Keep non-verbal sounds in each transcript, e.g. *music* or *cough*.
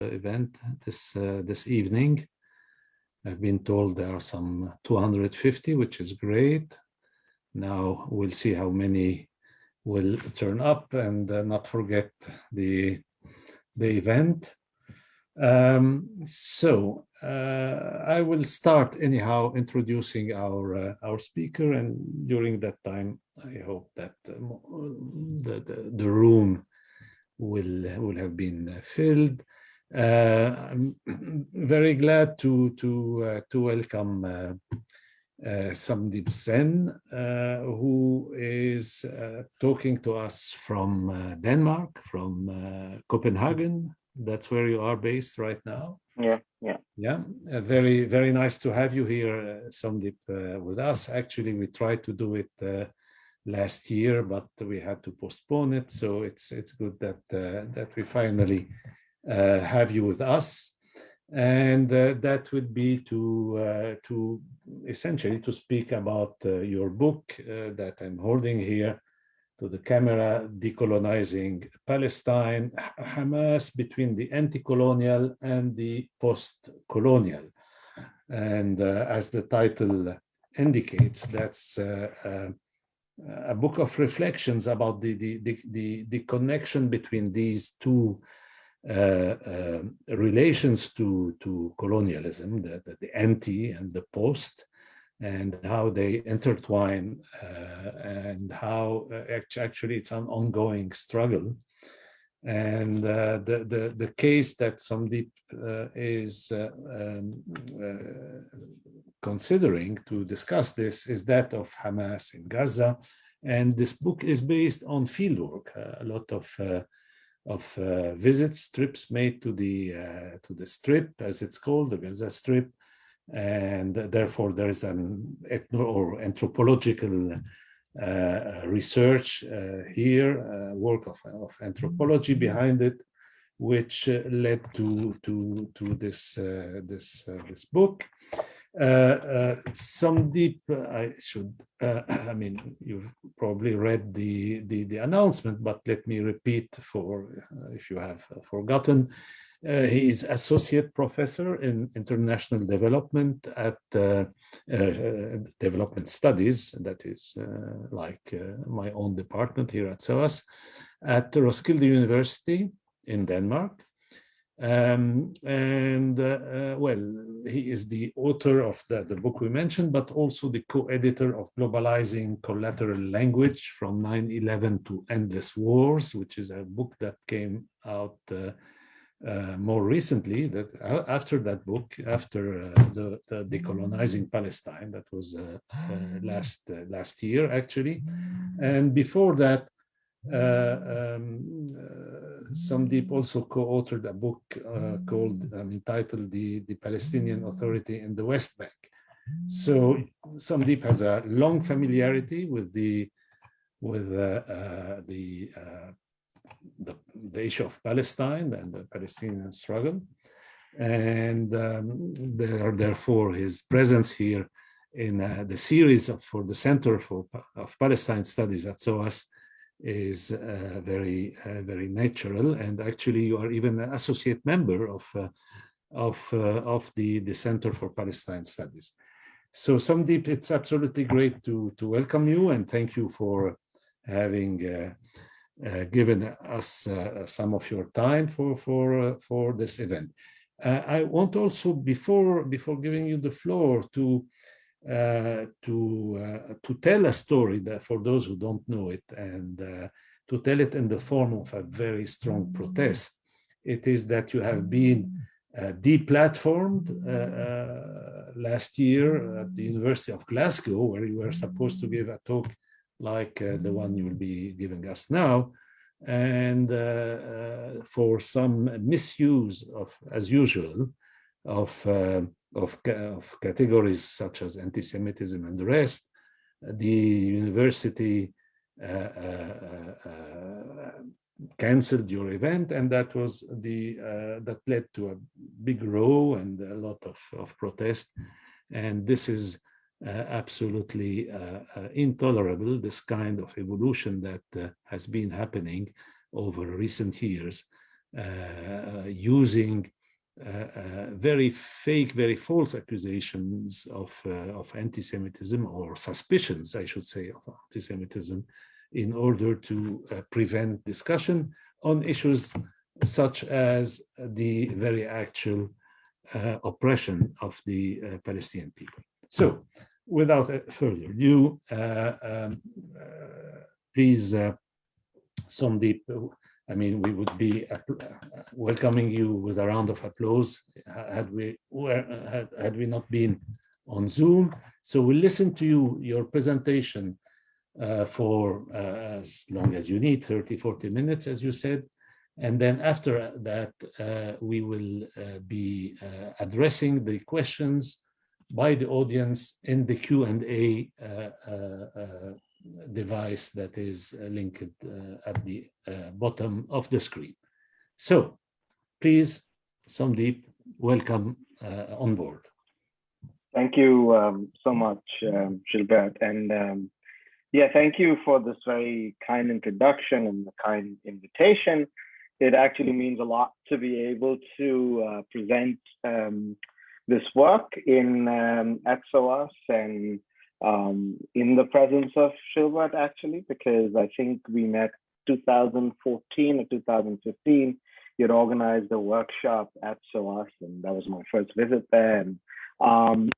event this this evening. I've been told there are some 250, which is great. Now we'll see how many will turn up and uh, not forget the the event. Um, so uh, I will start anyhow introducing our uh, our speaker, and during that time, I hope that um, the, the, the room will will have been filled. Uh, I'm very glad to to uh, to welcome uh, uh, Somdeep Sen, uh, who is uh, talking to us from uh, Denmark, from uh, Copenhagen. That's where you are based right now. Yeah, yeah. Yeah, uh, very, very nice to have you here, uh, Somdeep, with us. Actually, we tried to do it last year, but we had to postpone it. So it's it's good that that we finally have you with us and uh, that would be to uh, to essentially to speak about uh, your book uh, that I'm holding here to the camera, Decolonizing Palestine, Hamas between the anti-colonial and the post-colonial. And uh, as the title indicates, that's uh, a book of reflections about the, the, the, the, the connection between these two uh, uh, relations to, to colonialism, the, the, the, anti and the post, and how they intertwine uh, and how actually it's an ongoing struggle. And uh, the, the, the case that Somdeep uh, is uh, um, considering to discuss this is that of Hamas in Gaza. And this book is based on fieldwork, a lot of of uh, visits, trips made to the uh, to the strip, as it's called, the Gaza Strip, and therefore there is an ethno or anthropological uh, research uh, here, uh, work of, of anthropology behind it, which uh, led to to to this this this book. Uh, uh, Somdeep, I should, uh, *clears throat* I mean, you've probably read the, the, the announcement, but let me repeat for if you have forgotten. Uh, he is associate professor in international development at uh, uh, development studies, that is like my own department here at SOAS, at Roskilde University in Denmark. Um, and uh, uh, well, he is the author of the, the book we mentioned, but also the co-editor of Globalizing Collateral Language from 9-11 to Endless Wars, which is a book that came out uh, uh, more recently that uh, after that book, after uh, the, the, decolonizing Palestine, that was last last year actually, and before that, um, uh, Somdeep also co-authored a book uh, called, um, entitled the, the Palestinian Authority in the West Bank. So Somdeep has a long familiarity with the with uh, uh, the, uh, the, the issue of Palestine and the Palestinian struggle, and um, there, therefore his presence here in the series of, for the Center for of Palestine Studies at SOAS is uh, very uh, very natural. And actually you are even an associate member of uh, of uh, of the the center for palestine studies. So Somdeep it's absolutely great to to welcome you and thank you for having uh, uh, given us some of your time for for for this event. I want also before before giving you the floor to to uh, to tell a story that for those who don't know it and uh, to tell it in the form of a very strong protest. It is that you have been uh, deplatformed uh, last year at the University of Glasgow, where you were supposed to give a talk like the one you will be giving us now, and for some misuse of, as usual, of of, of categories such as anti-Semitism and the rest, the university uh, uh, uh, canceled your event and that was the uh, that led to a big row and a lot of, of protest. And this is uh, absolutely uh, intolerable this kind of evolution that has been happening over recent years uh, using uh, uh, very fake, very false accusations of, uh, of anti-Semitism or suspicions, I should say, of anti-Semitism in order to prevent discussion on issues such as the very actual uh, oppression of the uh, Palestinian people. So, without further ado, uh, um, please, Somdeep, I mean, we would be welcoming you with a round of applause had we were, had, had we not been on Zoom. So we'll listen to you, your presentation uh, for uh, as long as you need, 30, 40 minutes, as you said. And then after that, uh, we will uh, be uh, addressing the questions by the audience in the Q&A uh, device that is uh, linked uh, at the uh, bottom of the screen. So please, Somdeep, welcome on board. Thank you um, so much, um, Gilbert. And um, yeah, thank you for this very kind introduction and the kind invitation. It actually means a lot to be able to uh, present um, this work in um, ETSOAS and um, in the presence of Gilbert actually, because I think we met 2014 or 2015. You had organized a workshop at SOAS, and that was my first visit there. And, um,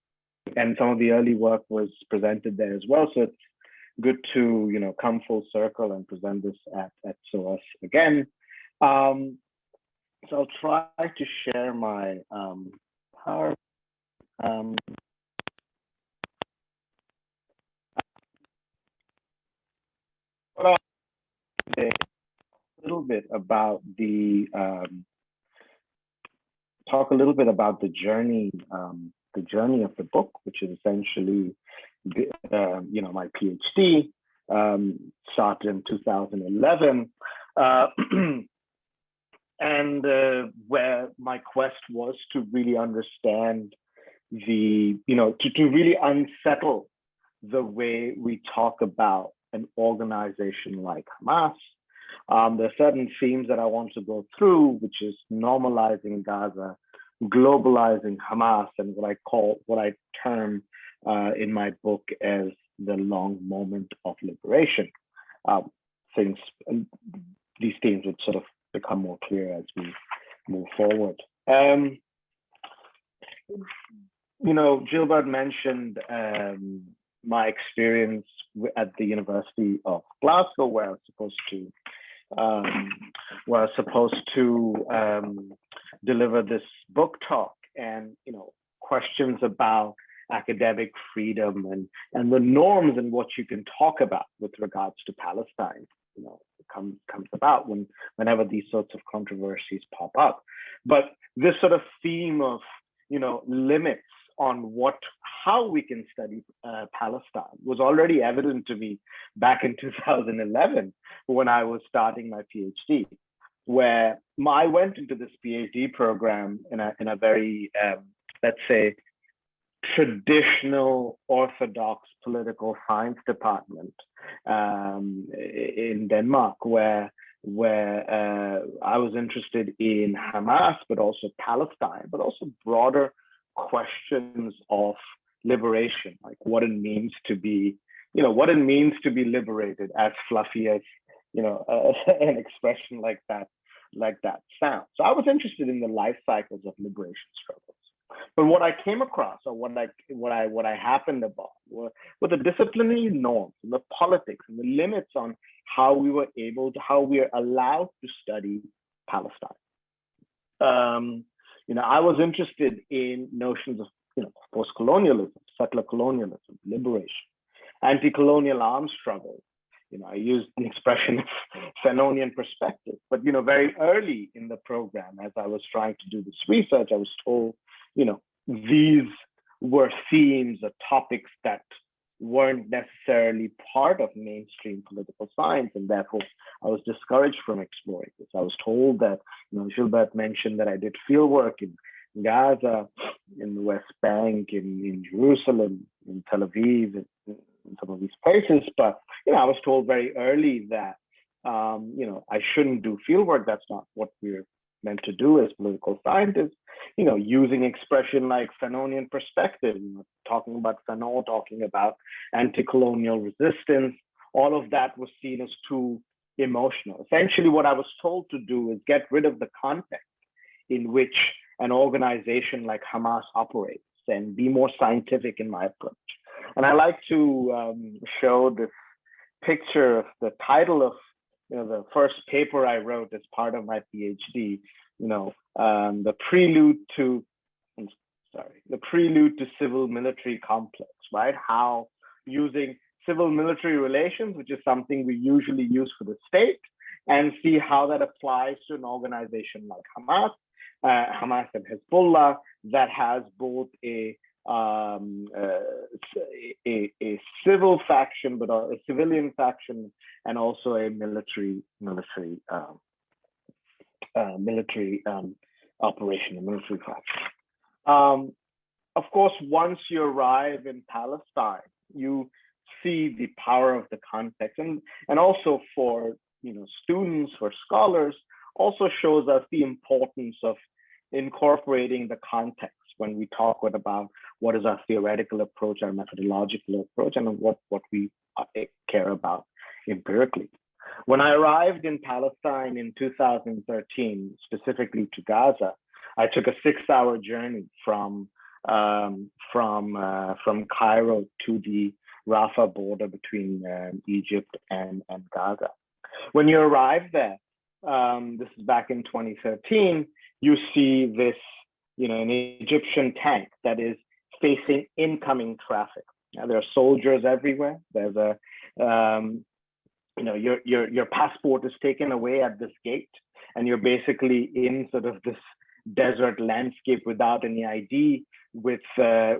and some of the early work was presented there as well. So it's good to you know come full circle and present this at, at SOAS again. Um, so I'll try to share my um, power. Um, a little bit about the um, talk a little bit about the journey, um, the journey of the book, which is essentially, uh, you know, my PhD um, started in 2011, uh, *clears throat* and uh, where my quest was to really understand the, you know, to, to really unsettle the way we talk about an organization like Hamas. Um, there are certain themes that I want to go through, which is normalizing Gaza, globalizing Hamas, and what I call, what I term uh, in my book as the long moment of liberation. Um, things, these themes would sort of become more clear as we move forward. Um, you know, Gilbert mentioned um, my experience at the University of Glasgow, where I was supposed to um, was supposed to um, deliver this book talk, and you know questions about academic freedom and and the norms and what you can talk about with regards to Palestine. You know, comes comes about when whenever these sorts of controversies pop up. But this sort of theme of you know limits on what how we can study uh, Palestine was already evident to me back in *laughs* 2011 when I was starting my PhD, where I went into this PhD program in a in a very um, let's say traditional orthodox political science department um, in Denmark, where where uh, I was interested in Hamas, but also Palestine, but also broader questions of liberation, like what it means to be, you know, what it means to be liberated, as fluffy as, you know, uh, *laughs* an expression like that, like that sounds. So I was interested in the life cycles of liberation struggles. But what I came across, or what I what I what I happened upon, were, were the disciplinary norms, and the politics, and the limits on how we were able to, how we are allowed to study Palestine. Um, you know, I was interested in notions of, you know, post-colonialism, settler colonialism, liberation, anti-colonial arms struggle. You know, I used the expression of *laughs* Fanonian perspective, but, you know, very early in the program, as I was trying to do this research, I was told, you know, these were themes or topics that weren't necessarily part of mainstream political science, and therefore I was discouraged from exploring this. I was told that, you know, Gilbert mentioned that I did field work in Gaza, in the West Bank, in, in Jerusalem, in Tel Aviv, in, in some of these places, but, you know, I was told very early that, um, you know, I shouldn't do field work. That's not what we're meant to do as political scientists, you know, using expression like Fanonian perspective, you know, talking about Fanon, talking about anti-colonial resistance, all of that was seen as too emotional. Essentially, what I was told to do is get rid of the context in which an organization like Hamas operates and be more scientific in my approach. And I like to um, show this picture of the title of you know the first paper I wrote as part of my PhD. You know, um, the prelude to I'm sorry, the prelude to civil military complex, right? How using civil military relations, which is something we usually use for the state, and see how that applies to an organization like Hamas, uh, Hamas and Hezbollah that has both a um, uh, a, a, civil faction, but a, civilian faction, and also a military military um, uh, military um, operation, a military faction. Um, of course, once you arrive in Palestine, you see the power of the context, and and also for you know students, for scholars, also shows us the importance of incorporating the context when we talk about what is our theoretical approach, our methodological approach, and what, what we uh, care about empirically. When I arrived in Palestine in 2013, specifically to Gaza, I took a six-hour journey from um, from uh, from Cairo to the Rafah border between uh, Egypt and, and Gaza. When you arrive there, um, this is back in 2013, you see this you know, an Egyptian tank that is facing incoming traffic. Now, there are soldiers everywhere. There's a, um, you know, your, your, your passport is taken away at this gate and you're basically in sort of this desert landscape without any ID with uh,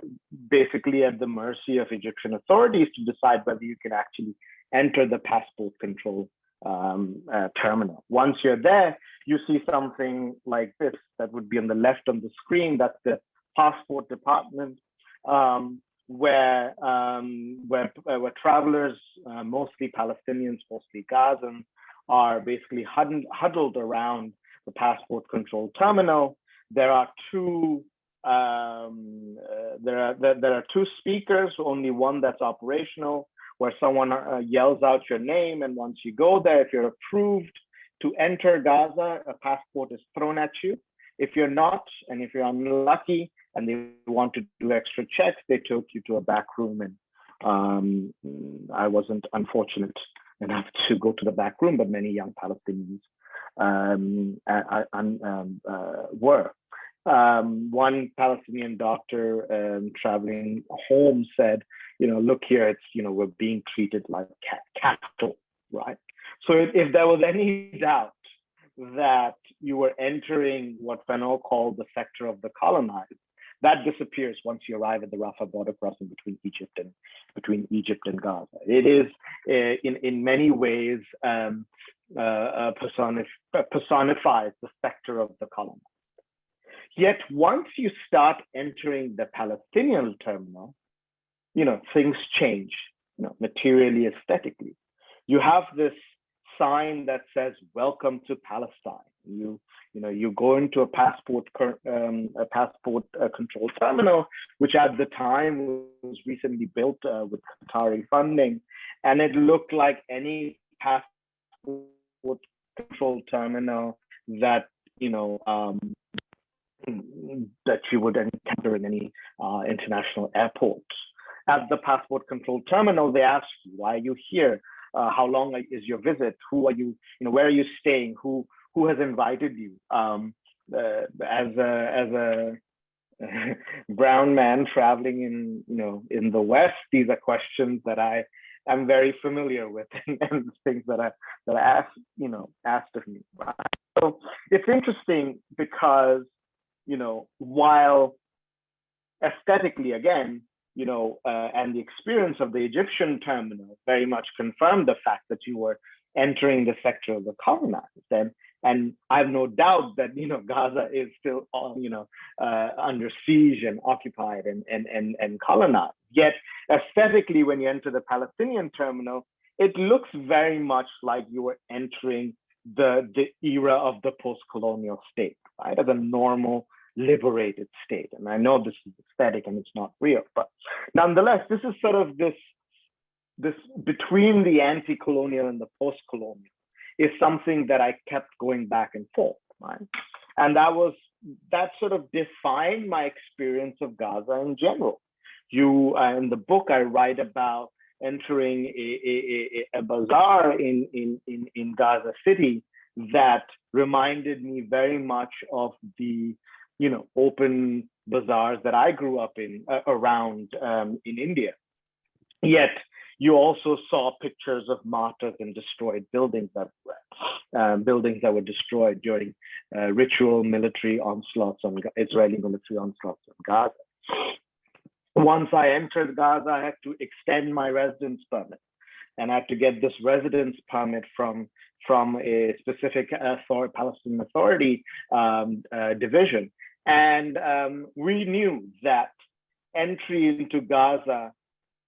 basically at the mercy of Egyptian authorities to decide whether you can actually enter the passport control um, uh, terminal. Once you're there, you see something like this that would be on the left on the screen. That's the passport department, um, where um, where uh, where travelers, uh, mostly Palestinians, mostly Gazans, are basically huddled, huddled around the passport control terminal. There are two um, uh, there are there, there, are two speakers, only one that's operational where someone uh, yells out your name. And once you go there, if you're approved to enter Gaza, a passport is thrown at you. If you're not, and if you're unlucky and they want to do extra checks, they took you to a back room. And um, I wasn't unfortunate enough *laughs* to go to the back room, but many young Palestinians um, uh, um, uh, were. Um, one Palestinian doctor um, traveling home said, you know, look here, it's, you know, we're being treated like cattle, right? So if, if there was any doubt that you were entering what Fanon called the sector of the colonized, that disappears once you arrive at the Rafah border crossing between Egypt and between Egypt and Gaza. It is uh, in in many ways um, uh, uh, personif personifies the sector of the column. Yet once you start entering the Palestinian terminal, you know, things change, you know, materially, aesthetically. You have this sign that says, welcome to Palestine. You, you know, you go into a passport, um, a passport uh, control terminal, which at the time was recently built uh, with Qatari funding. And it looked like any passport control terminal that, you know, um, that you would encounter in any uh, international airport. At the passport control terminal, they ask you, why are you here? Uh, how long is your visit? Who are you, you know, where are you staying? Who who has invited you? Um, uh, as a as a *laughs* brown man traveling in you know in the West, these are questions that I am very familiar with *laughs* and, and things that I that I asked you know asked of me. So it's interesting because you know, while aesthetically, again, you know, uh, and the experience of the Egyptian terminal very much confirmed the fact that you were entering the sector of the colonized. And, and I have no doubt that, you know, Gaza is still, you know, uh, under siege and occupied and, and, and, and colonized. Yet aesthetically, when you enter the Palestinian terminal, it looks very much like you were entering the, the era of the post-colonial state, right? As a normal liberated state. And I know this is aesthetic and it's not real, but nonetheless, this is sort of this, this between the anti-colonial and the post-colonial is something that I kept going back and forth, right? And that was, that sort of defined my experience of Gaza in general. You, uh, in the book, I write about entering a, a, a, a bazaar in, in, in, in Gaza City that reminded me very much of the you know open bazaars that I grew up in uh, around um, in India. Yet you also saw pictures of martyrs and destroyed buildings that were uh, buildings that were destroyed during uh, ritual military onslaughts on Israeli military onslaughts on Gaza. Once I entered Gaza, I had to extend my residence permit and I had to get this residence permit from from a specific authority, Palestinian Authority um, uh, division. And um, we knew that entry into Gaza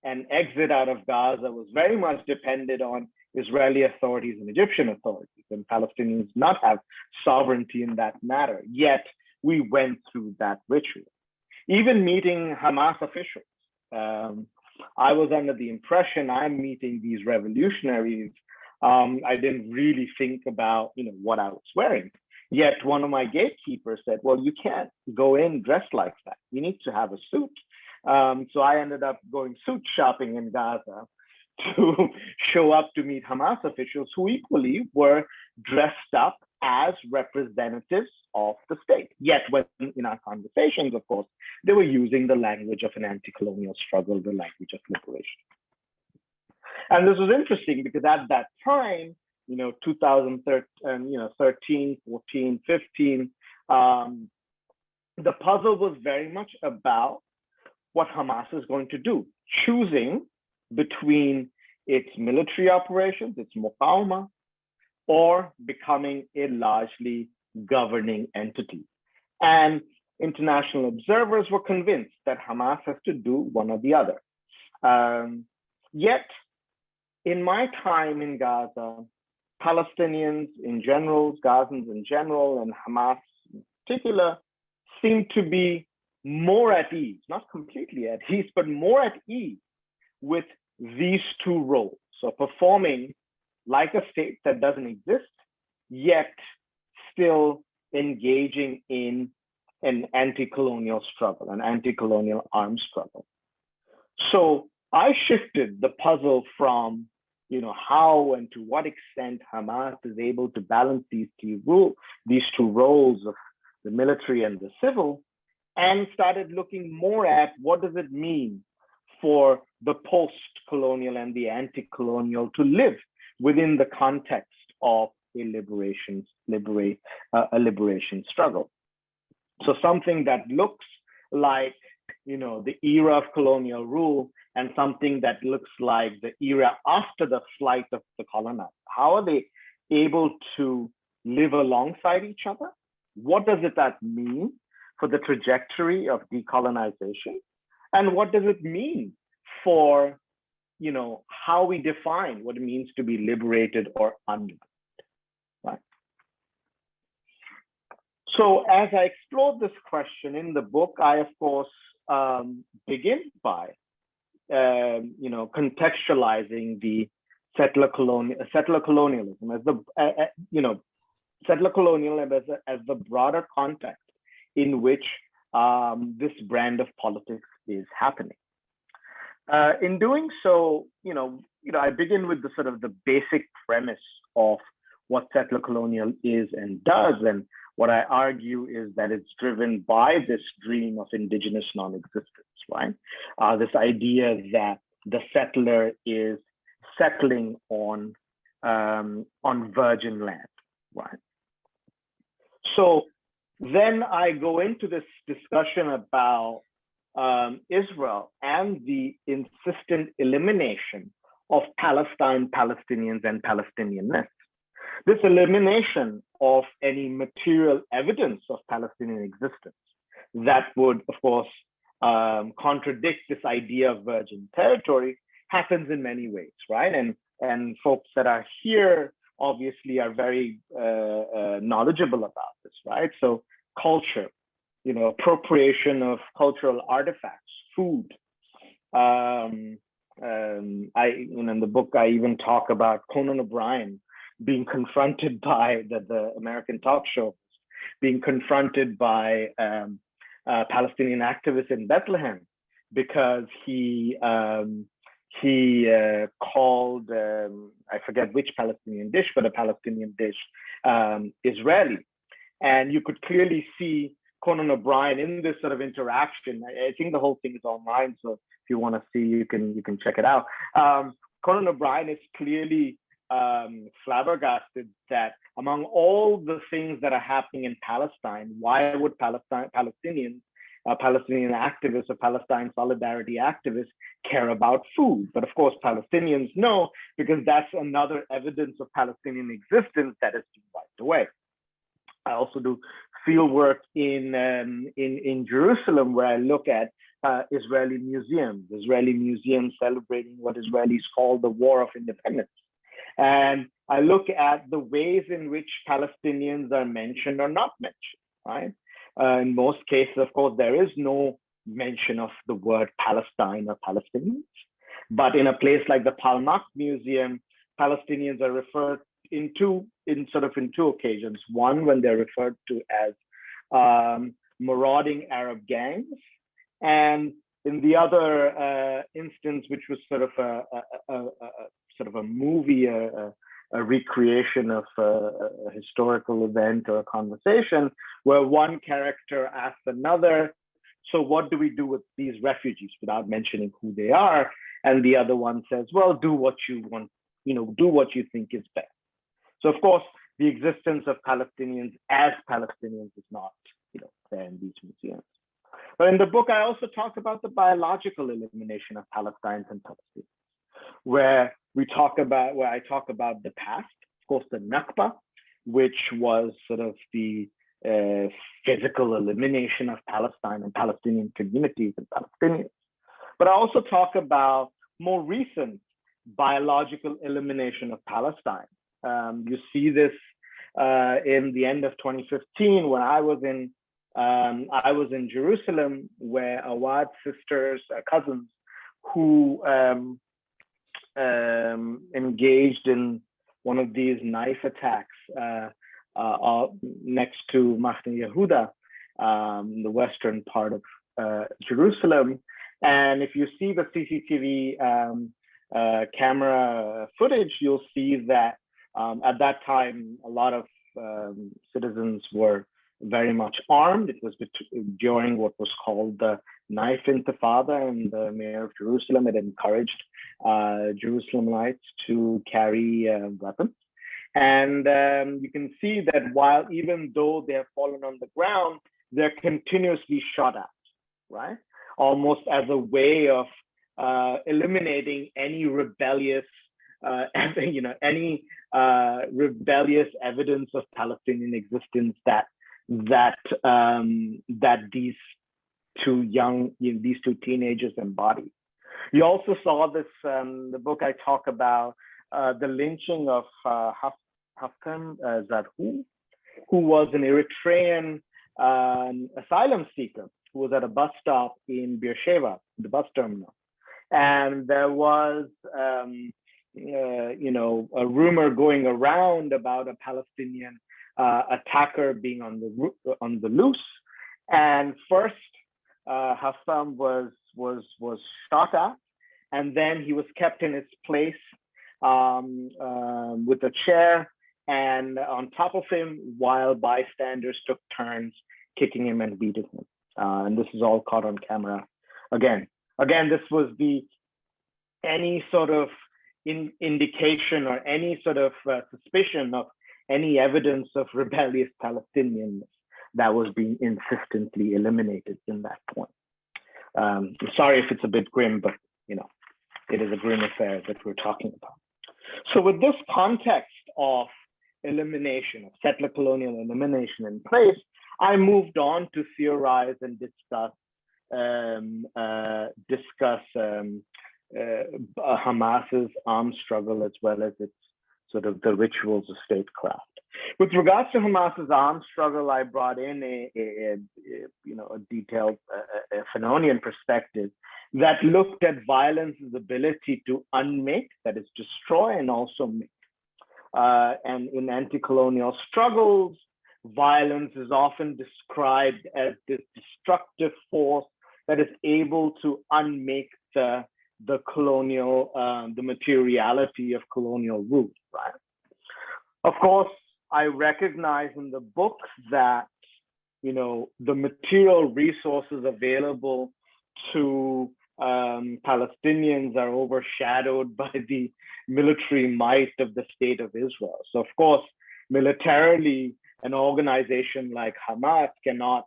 and exit out of Gaza was very much dependent on Israeli authorities and Egyptian authorities, and Palestinians not have sovereignty in that matter. Yet we went through that ritual. Even meeting Hamas officials, um, I was under the impression I'm meeting these revolutionaries. Um, I didn't really think about, you know, what I was wearing. Yet one of my gatekeepers said, well, you can't go in dressed like that. You need to have a suit. Um, so I ended up going suit shopping in Gaza *laughs* to show up to meet Hamas officials who equally were dressed up as representatives of the state. Yet when in our conversations, of course, they were using the language of an anti-colonial struggle, the language of liberation. And this was interesting because at that time, you know, 2013, you know, 13, 14, 15, um, the puzzle was very much about what Hamas is going to do, choosing between its military operations, its muqawma, or becoming a largely governing entity. And international observers were convinced that Hamas has to do one or the other. Um, yet, in my time in Gaza, Palestinians in general, Gazans in general, and Hamas in particular, seem to be more at ease, not completely at ease, but more at ease with these two roles. So performing like a state that doesn't exist, yet still engaging in an anti-colonial struggle, an anti-colonial arms struggle. So I shifted the puzzle from you know, how and to what extent Hamas is able to balance these two, rule, these two roles of the military and the civil, and started looking more at what does it mean for the post-colonial and the anti-colonial to live within the context of a liberation, liberate, uh, a liberation struggle. So something that looks like, you know, the era of colonial rule and something that looks like the era after the flight of the colonizer. How are they able to live alongside each other? What does it that mean for the trajectory of decolonization? And what does it mean for you know, how we define what it means to be liberated or unliberated, right? So as I explored this question in the book, I, of course, um, begin by um, you know, contextualizing the settler colonial settler colonialism as the uh, uh, you know settler colonialism as, a, as the broader context in which um, this brand of politics is happening. Uh, in doing so, you know, you know, I begin with the sort of the basic premise of what settler colonial is and does, and what I argue is that it's driven by this dream of indigenous non-existence right? Uh, this idea that the settler is settling on um, on virgin land, right? So then I go into this discussion about um, Israel and the insistent elimination of Palestine, Palestinians, and Palestinianness. This elimination of any material evidence of Palestinian existence that would, of course, um, contradict this idea of virgin territory happens in many ways, right? And and folks that are here obviously are very uh, uh, knowledgeable about this, right? So culture, you know, appropriation of cultural artifacts, food. Um, um, I, in the book, I even talk about Conan O'Brien being confronted *laughs* by the, the American talk show, being confronted by um, Palestinian activists in Bethlehem because he um, he uh, called um, I forget which Palestinian dish, but a Palestinian dish um, Israeli, and you could clearly see Conan O'Brien in this sort of interaction. I, I, think the whole thing is online, so if you want to see, you can you can check it out. Um, Conan O'Brien is clearly um, flabbergasted that among all the things that are happening in Palestine, why would Palestine Palestinians uh, Palestinian activists or Palestine solidarity activists care about food. But of course, Palestinians know because that's another evidence of Palestinian existence that is wiped away. I also do field work in, um, in, in Jerusalem where I look at uh, Israeli museums, Israeli museums celebrating what Israelis call the War of Independence. And I look at the ways in which Palestinians are mentioned or not mentioned, right? Uh, in most cases, of course, there is no mention of the word Palestine or Palestinians. But in a place like the Palmach Museum, Palestinians are referred in two, in sort of in two occasions. One, when they're referred to as um, marauding Arab gangs, and in the other uh, instance, which was sort of a, a, a, a sort of a movie, a, recreation of a, a, historical event or a conversation where one character asks another, so what do we do with these refugees without mentioning who they are? And the other one says, well, do what you want, you know, do what you think is best. So of course, the existence of Palestinians as Palestinians is not, you know, there in these museums. But in the book, I also talk about the biological elimination of Palestinians and Palestinians, where we talk about where I talk about the past, of course, the Nakba, which was sort of the uh, physical elimination of Palestine and Palestinian communities and Palestinians. But I also talk about more recent biological elimination of Palestine. Um, you see this uh, in the end of 2015 when I was in um, I was in Jerusalem, where Awad sisters, uh, cousins, who um, um, engaged in one of these knife attacks uh, uh, next to Mahane Yehuda, um, the western part of uh, Jerusalem. And if you see the CCTV um, uh, camera footage, you'll see that um, at that time, a lot of um, citizens were very much armed. It was during what was called the knife intifada, and the mayor of Jerusalem had encouraged uh, Jerusalemites to carry uh, weapons. And um, you can see that while even though they have fallen on the ground, they're continuously shot at, right? Almost as a way of uh, eliminating any rebellious, uh, *laughs* you know, any uh, rebellious evidence of Palestinian existence that that um, that these two young, you know, these two teenagers embody. You also saw this, um, the book I talk about, uh, the lynching of uh, Haftom uh, Zarhum, who was an Eritrean um, asylum seeker who was at a bus stop in Beersheba, the bus terminal. And there was, um, uh, you know, a rumor going around about a Palestinian uh, attacker being on the on the loose. And first, uh, was was was shot at, and then he was kept in his place um, uh, with a chair and on top of him, while bystanders took turns kicking him and beating him. Uh, and this is all caught on camera. Again, again, this was the any sort of in, indication or any sort of uh, suspicion of any evidence of rebellious Palestinians that was being insistently eliminated in that point. Um, sorry if it's a bit grim, but you know, it is a grim affair that we're talking about. So with this context of elimination, of settler colonial elimination in place, I moved on to theorize and discuss um, uh, discuss um, Hamas's armed struggle as well as its sort of the rituals of statecraft. With regards to Hamas's armed struggle, I brought in a, a, a you know a detailed uh, a Fanonian perspective that looked at violence's ability to unmake, that is, destroy and also make. Uh, and in anti-colonial struggles, violence is often described as this destructive force that is able to unmake the the colonial, um, the materiality of colonial rule, right? Of course, I recognize in the book that, you know, the material resources available to um, Palestinians are overshadowed *laughs* by the military might of the state of Israel. So of course, militarily, an organization like Hamas cannot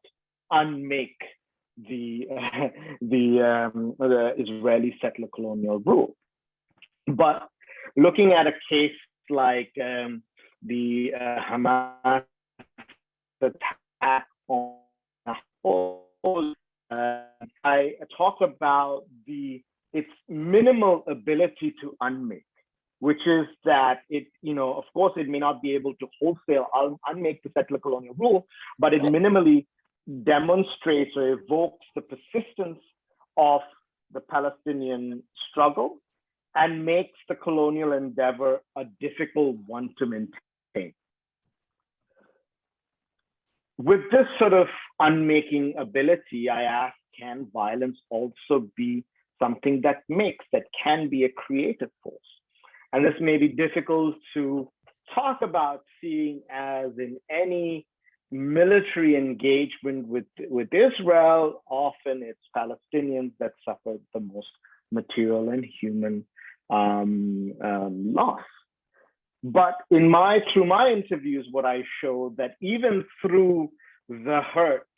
unmake the uh, *laughs* the, um, the Israeli settler colonial rule. But looking at a case like um, the uh, Hamas attack on uh, I talk about the its minimal ability to unmake, which is that it, you know, of course, it may not be able to wholesale un unmake the settler colonial rule, but it minimally demonstrates or evokes the persistence of the Palestinian struggle and makes the colonial endeavor a difficult one to maintain. With this sort of unmaking ability, I ask, can violence also be something that makes, that can be a creative force? And this may be difficult to talk about seeing as in any military engagement with, with Israel, often it's Palestinians that suffer the most material and human um, um, loss. But in my through my interviews, what I showed that even through the hurt,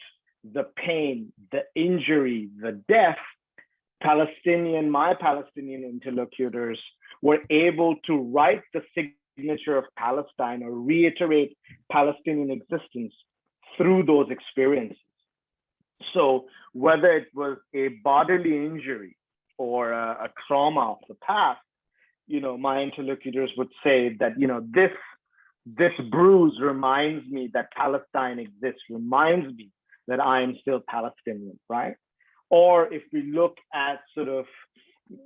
the pain, the injury, the death, Palestinian, my Palestinian interlocutors were able to write the signature of Palestine or reiterate Palestinian existence through those experiences. So whether it was a bodily injury or a, a trauma of the past, you know, my interlocutors would say that, you know, this this bruise reminds me that Palestine exists, reminds me that I am still Palestinian, right? Or if we look at sort of,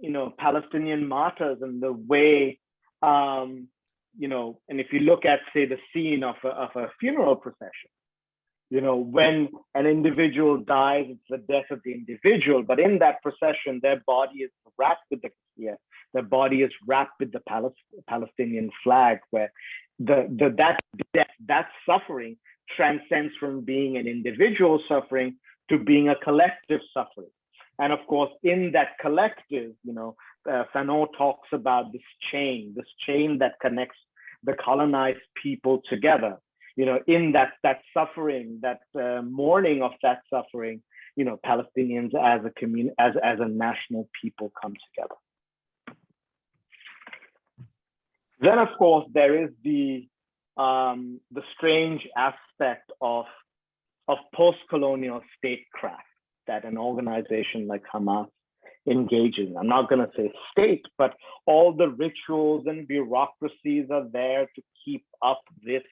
you know, Palestinian martyrs and the way, um, you know, and if you look at, say, the scene of a, of a funeral procession, you know, when an individual dies, it's the death of the individual, but in that procession, their body is wrapped with the yeah, their body is wrapped with the Palestinian flag, where the, the that death, that suffering transcends from being an individual suffering to being a collective suffering. And of course, in that collective, you know, uh, Fanon talks about this chain, this chain that connects the colonized people together you know, in that that suffering, that uh, mourning of that suffering, you know, Palestinians as a community, as as a national people come together. Then, of course, there is the um, the strange aspect of of post-colonial statecraft that an organization like Hamas engages. I'm not going to say state, but all the rituals and bureaucracies are there to keep up this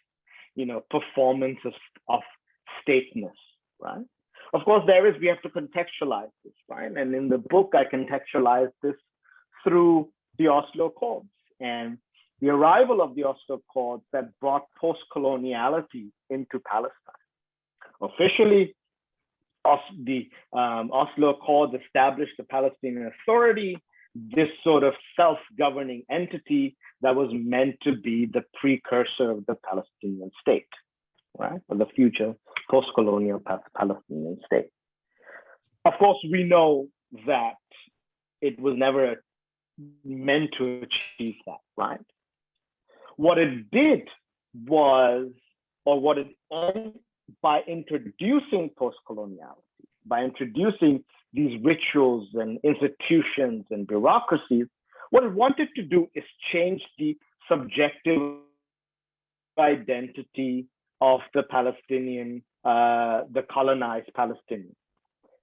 you know, performance of, of stateness, right? Of course, there is, we have to contextualize this, right? And in the book, I contextualize this through the Oslo Accords and the arrival of the Oslo Accords that brought post-coloniality into Palestine. Officially, the um, Oslo Accords established the Palestinian Authority this sort of self-governing entity that was meant to be the precursor of the Palestinian state, right? Or the future post-colonial Palestinian state. Of course, we know that it was never meant to achieve that, right? What it did was, or what it by introducing post-coloniality, by introducing these rituals and institutions and bureaucracies, what it wanted to do is change the subjective identity of the Palestinian, uh, the colonized Palestinian,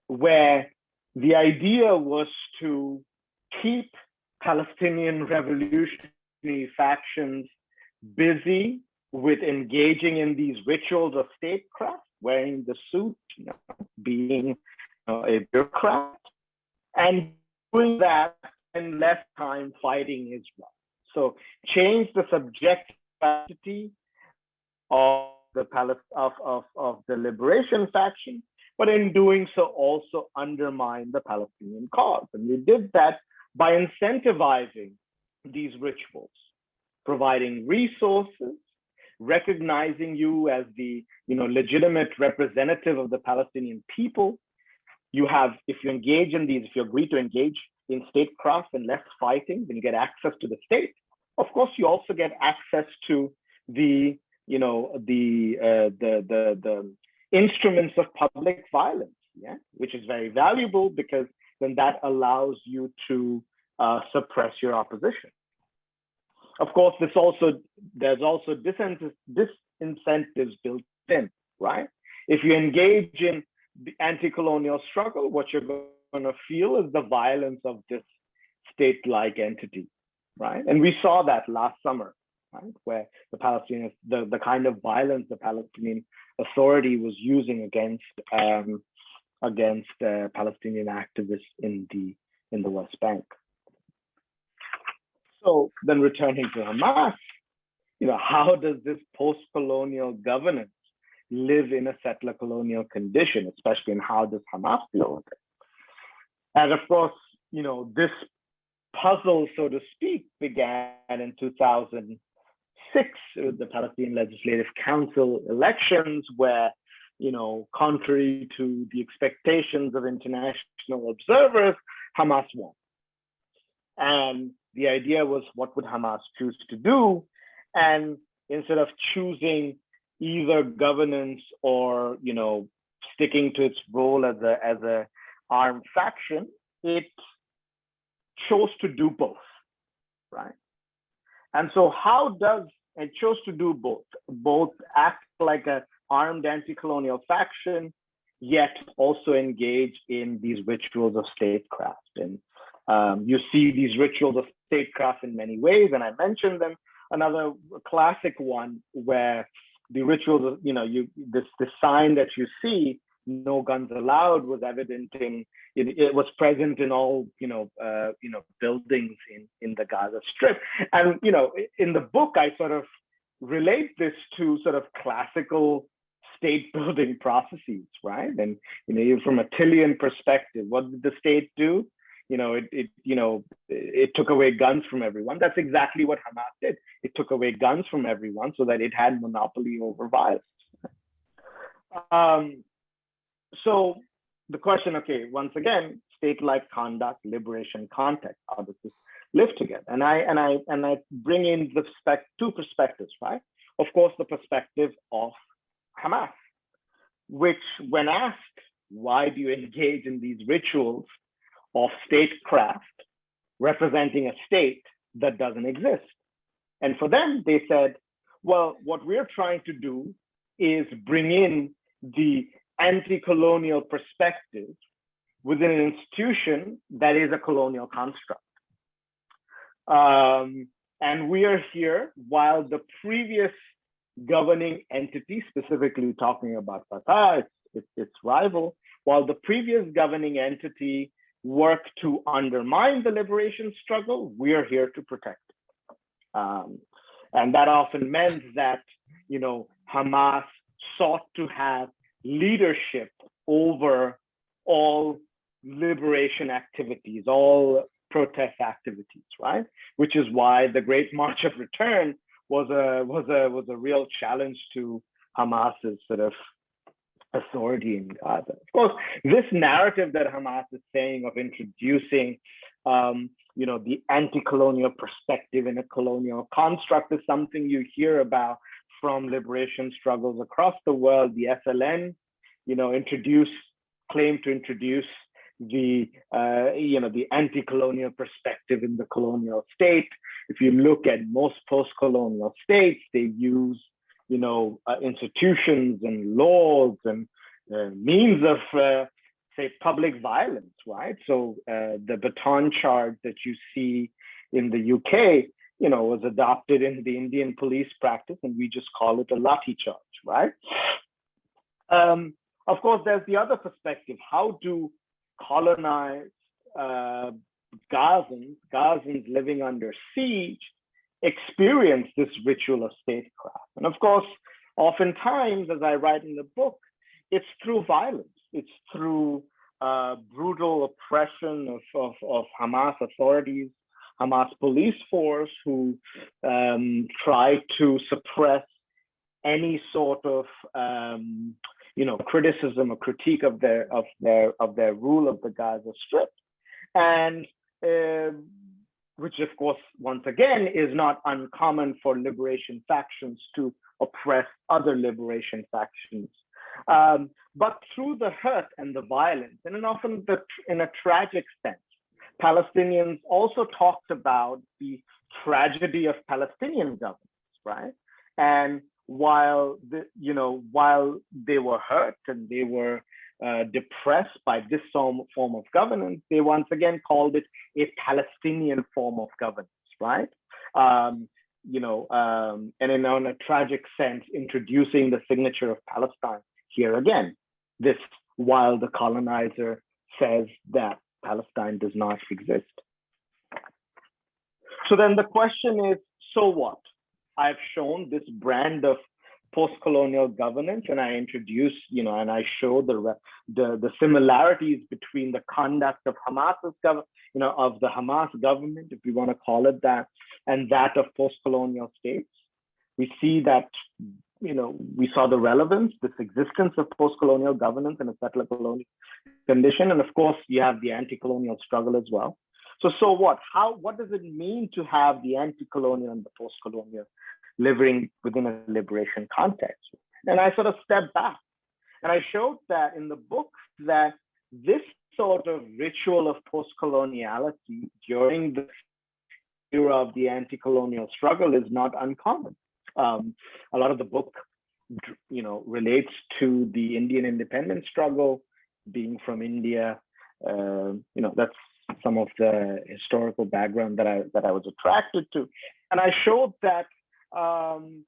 where the idea was to keep Palestinian revolutionary factions busy with engaging in these rituals of statecraft, wearing the suit, you know, being know, a bureaucrat, and doing that and less time fighting Israel. So change the subjectivity of the of, of, of the liberation faction, but in doing so also undermine the Palestinian cause. And we did that by incentivizing these rituals, providing resources, recognizing you as the you know legitimate representative of the Palestinian people. You have, if you engage in these, if you agree to engage in statecraft and less fighting, then you get access to the state. Of course, you also get access to the you know the uh, the the the instruments of public violence, yeah, which is very valuable because then that allows you to uh, suppress your opposition. Of course, this also there's also disincentives built in, right? If you engage in the anti-colonial struggle, what you're going to feel is the violence of this state-like entity, right? And we saw that last summer, right, where the Palestinians, the the kind of violence the Palestinian Authority was using against um, against uh, Palestinian activists in the in the West Bank. So then returning to Hamas, you know, how does this post-colonial governance live in a settler colonial condition, especially in how does Hamas deal with it? And of course, you know, this puzzle, so to speak, began in 2006 with the Palestinian Legislative Council elections, where, you know, contrary to the expectations of international observers, Hamas won. And the idea was what would Hamas choose to do? And instead of choosing either governance or, you know, sticking to its role as a, as a armed faction, it chose to do both, right? And so how does it chose to do both, both act like an armed anti-colonial faction, yet also engage in these rituals of statecraft. And um, you see these rituals of statecraft in many ways, and I mentioned them. Another classic one where the rituals, you know, you this the sign that you see, no guns allowed, was evident in it, it was present in all you know uh, you know buildings in in the Gaza Strip, and you know in the book I sort of relate this to sort of classical state building *laughs* processes, right? And you know, from a Tillian perspective, what did the state do? You know, it, it, you know, it took away guns from everyone. That's exactly what Hamas did. It took away guns from everyone so that it had monopoly over violence. Um, so the question, okay, once again, state-like conduct, liberation, context, how does this live together? And I and I and I bring in the spec two perspectives, right? Of course, the perspective of Hamas, which when asked, why do you engage in these rituals of statecraft representing a state that doesn't exist. And for them, they said, well, what we're trying to do is bring in the anti-colonial perspective within an institution that is a colonial construct. Um, and we are here while the previous governing entity, specifically talking about Fatah, its, its, its rival, while the previous governing entity work to undermine the liberation struggle, we are here to protect. Um, and that often meant that, you know, Hamas sought to have leadership over all liberation activities, all protest activities, right? Which is why the Great March of Return was a was a was a real challenge to Hamas's sort of authority in Gaza. Of course, this narrative that Hamas is saying of introducing, um, you know, the anti-colonial perspective in a colonial construct is something you hear about from liberation struggles across the world. The FLN, you know, introduce, claim to introduce the, uh, you know, the anti-colonial perspective in the colonial state. If you look at most post-colonial states, they use you know, uh, institutions and laws and uh, means of, uh, say, public violence, right? So uh, the baton charge that you see in the UK you know, was adopted in the Indian police practice, and we just call it a lathi charge, right? Um, of course, there's the other perspective. How do colonized uh, Gazans, Gazans living under siege, experience this ritual of statecraft? And of course, oftentimes, as I write in the book, it's through violence. It's through uh, brutal oppression of, of, of Hamas authorities Hamas police force who um, try to suppress any sort of um, you know criticism or critique of their of their of their rule of the Gaza Strip, and uh, which of course once again is not uncommon for liberation factions to oppress other liberation factions. Um, but through the hurt and the violence, and often the, in a tragic sense, Palestinians also talked about the tragedy of Palestinian governance, right? And while the, you know, while they were hurt and they were uh, depressed by this form, form of governance, they once again called it a Palestinian form of governance, right? Um, you know, um, and in, in a tragic sense, introducing the signature of Palestine here again. This while the colonizer says that Palestine does not exist. So then the question is, so what? I've shown this brand of post-colonial governance and I introduce, you know, and I show the, the, the similarities between the conduct of Hamas's government, you know, of the Hamas government, if we want to call it that, and that of post-colonial states. We see that, you know, we saw the relevance, this existence of post-colonial governance in a settler colonial condition. And of course, you have the anti-colonial struggle as well. So, so what? How? What does it mean to have the anti-colonial and the post-colonial living within a liberation context? And I sort of stepped back, and I showed that in the book that this sort of ritual of post-coloniality during the era of the anti-colonial struggle is not uncommon. Um, a lot of the book, you know, relates to the Indian independence struggle, being from India, uh, you know, that's some of the historical background that I that I was attracted to, and I showed that, um,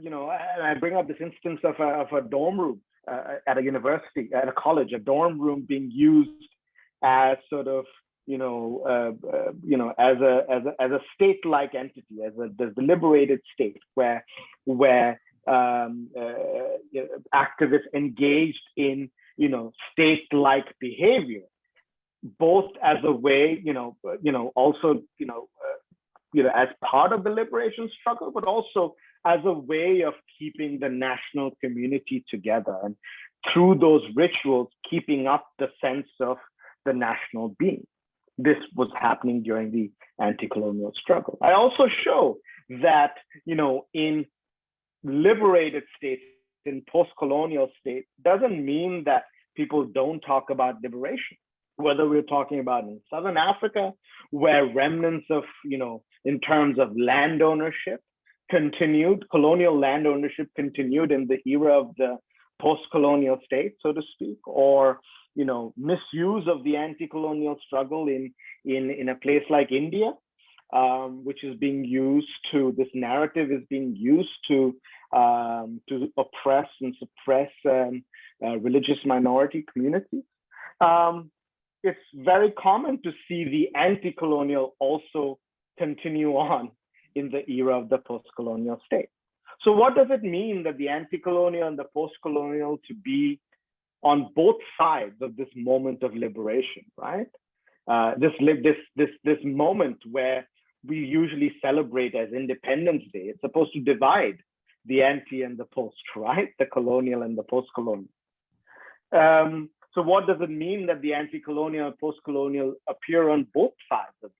you know, and I bring up this instance of a, of a dorm room uh, at a university, at a college, a dorm room being used as sort of you know, uh, uh, you know, as a as a as a state-like entity, as a deliberated state, where where um, uh, activists engaged in you know, state-like behavior, both as a way, you know, you know, also, you know, uh, you know, as part of the liberation struggle, but also as a way of keeping the national community together and through those rituals, keeping up the sense of the national being. This was happening during the anti-colonial struggle. I also show that, you know, in liberated states in post-colonial states, doesn't mean that people don't talk about liberation whether we're talking about in southern africa where remnants of you know in terms of land ownership continued colonial land ownership continued in the era of the post-colonial state so to speak or you know misuse of the anti-colonial struggle in in in a place like india um, which is being used to this narrative is being used to um, to oppress and suppress um, uh, religious minority communities. Um, it's very common to see the anti-colonial also continue *laughs* on in the era of the post-colonial state. So what does it mean that the anti-colonial and the post-colonial to be on both sides of this moment of liberation, right? Uh, this, this, this, this moment where we usually celebrate as Independence Day. It's supposed to divide the anti and the post, *laughs* right? The colonial and the post-colonial. Um, so what does it mean that the anti-colonial and post-colonial appear on both sides of?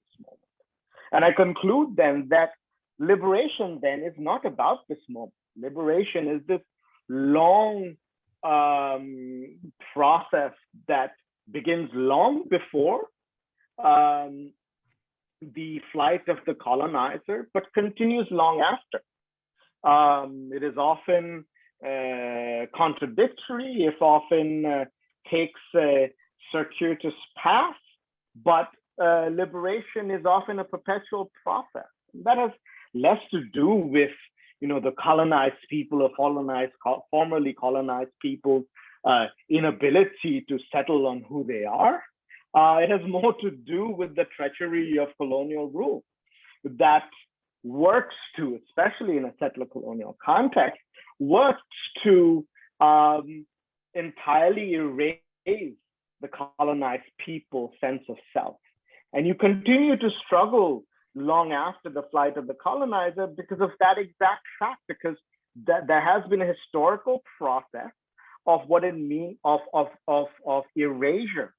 And I conclude then that liberation then is not about this moment. Liberation is this long um, process that begins long before um, the flight of the colonizer, but continues long after. Um, it is often uh, contradictory, if often uh, takes a circuitous path, but uh, liberation is often a perpetual process. That has less to do with you know the colonized people or colonized formerly colonized people's uh, inability to settle on who they are. Uh, it has more to do with the treachery of colonial rule that works to, especially in a settler colonial context, works to um, entirely erase the colonized people's sense of self. And you continue to struggle long after the flight of the colonizer because of that exact fact, because that there has been a historical process of what it means of, of, of, of erasure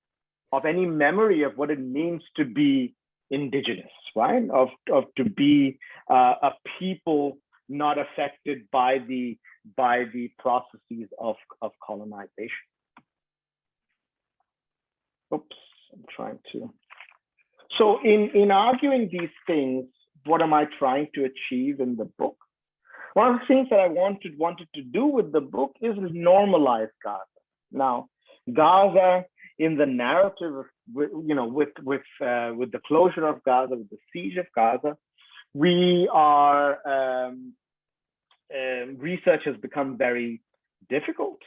of any memory of what it means to be indigenous, right? Of, of to be uh, a people not affected by the by the processes of, of colonization. Oops, I'm trying to. So in, in arguing these things, what am I trying to achieve in the book? One of the things that I wanted wanted to do with the book is normalize Gaza. Now, Gaza in the narrative, of, you know, with with uh, with the closure of Gaza, with the siege of Gaza, we are um, uh, research has become very difficult,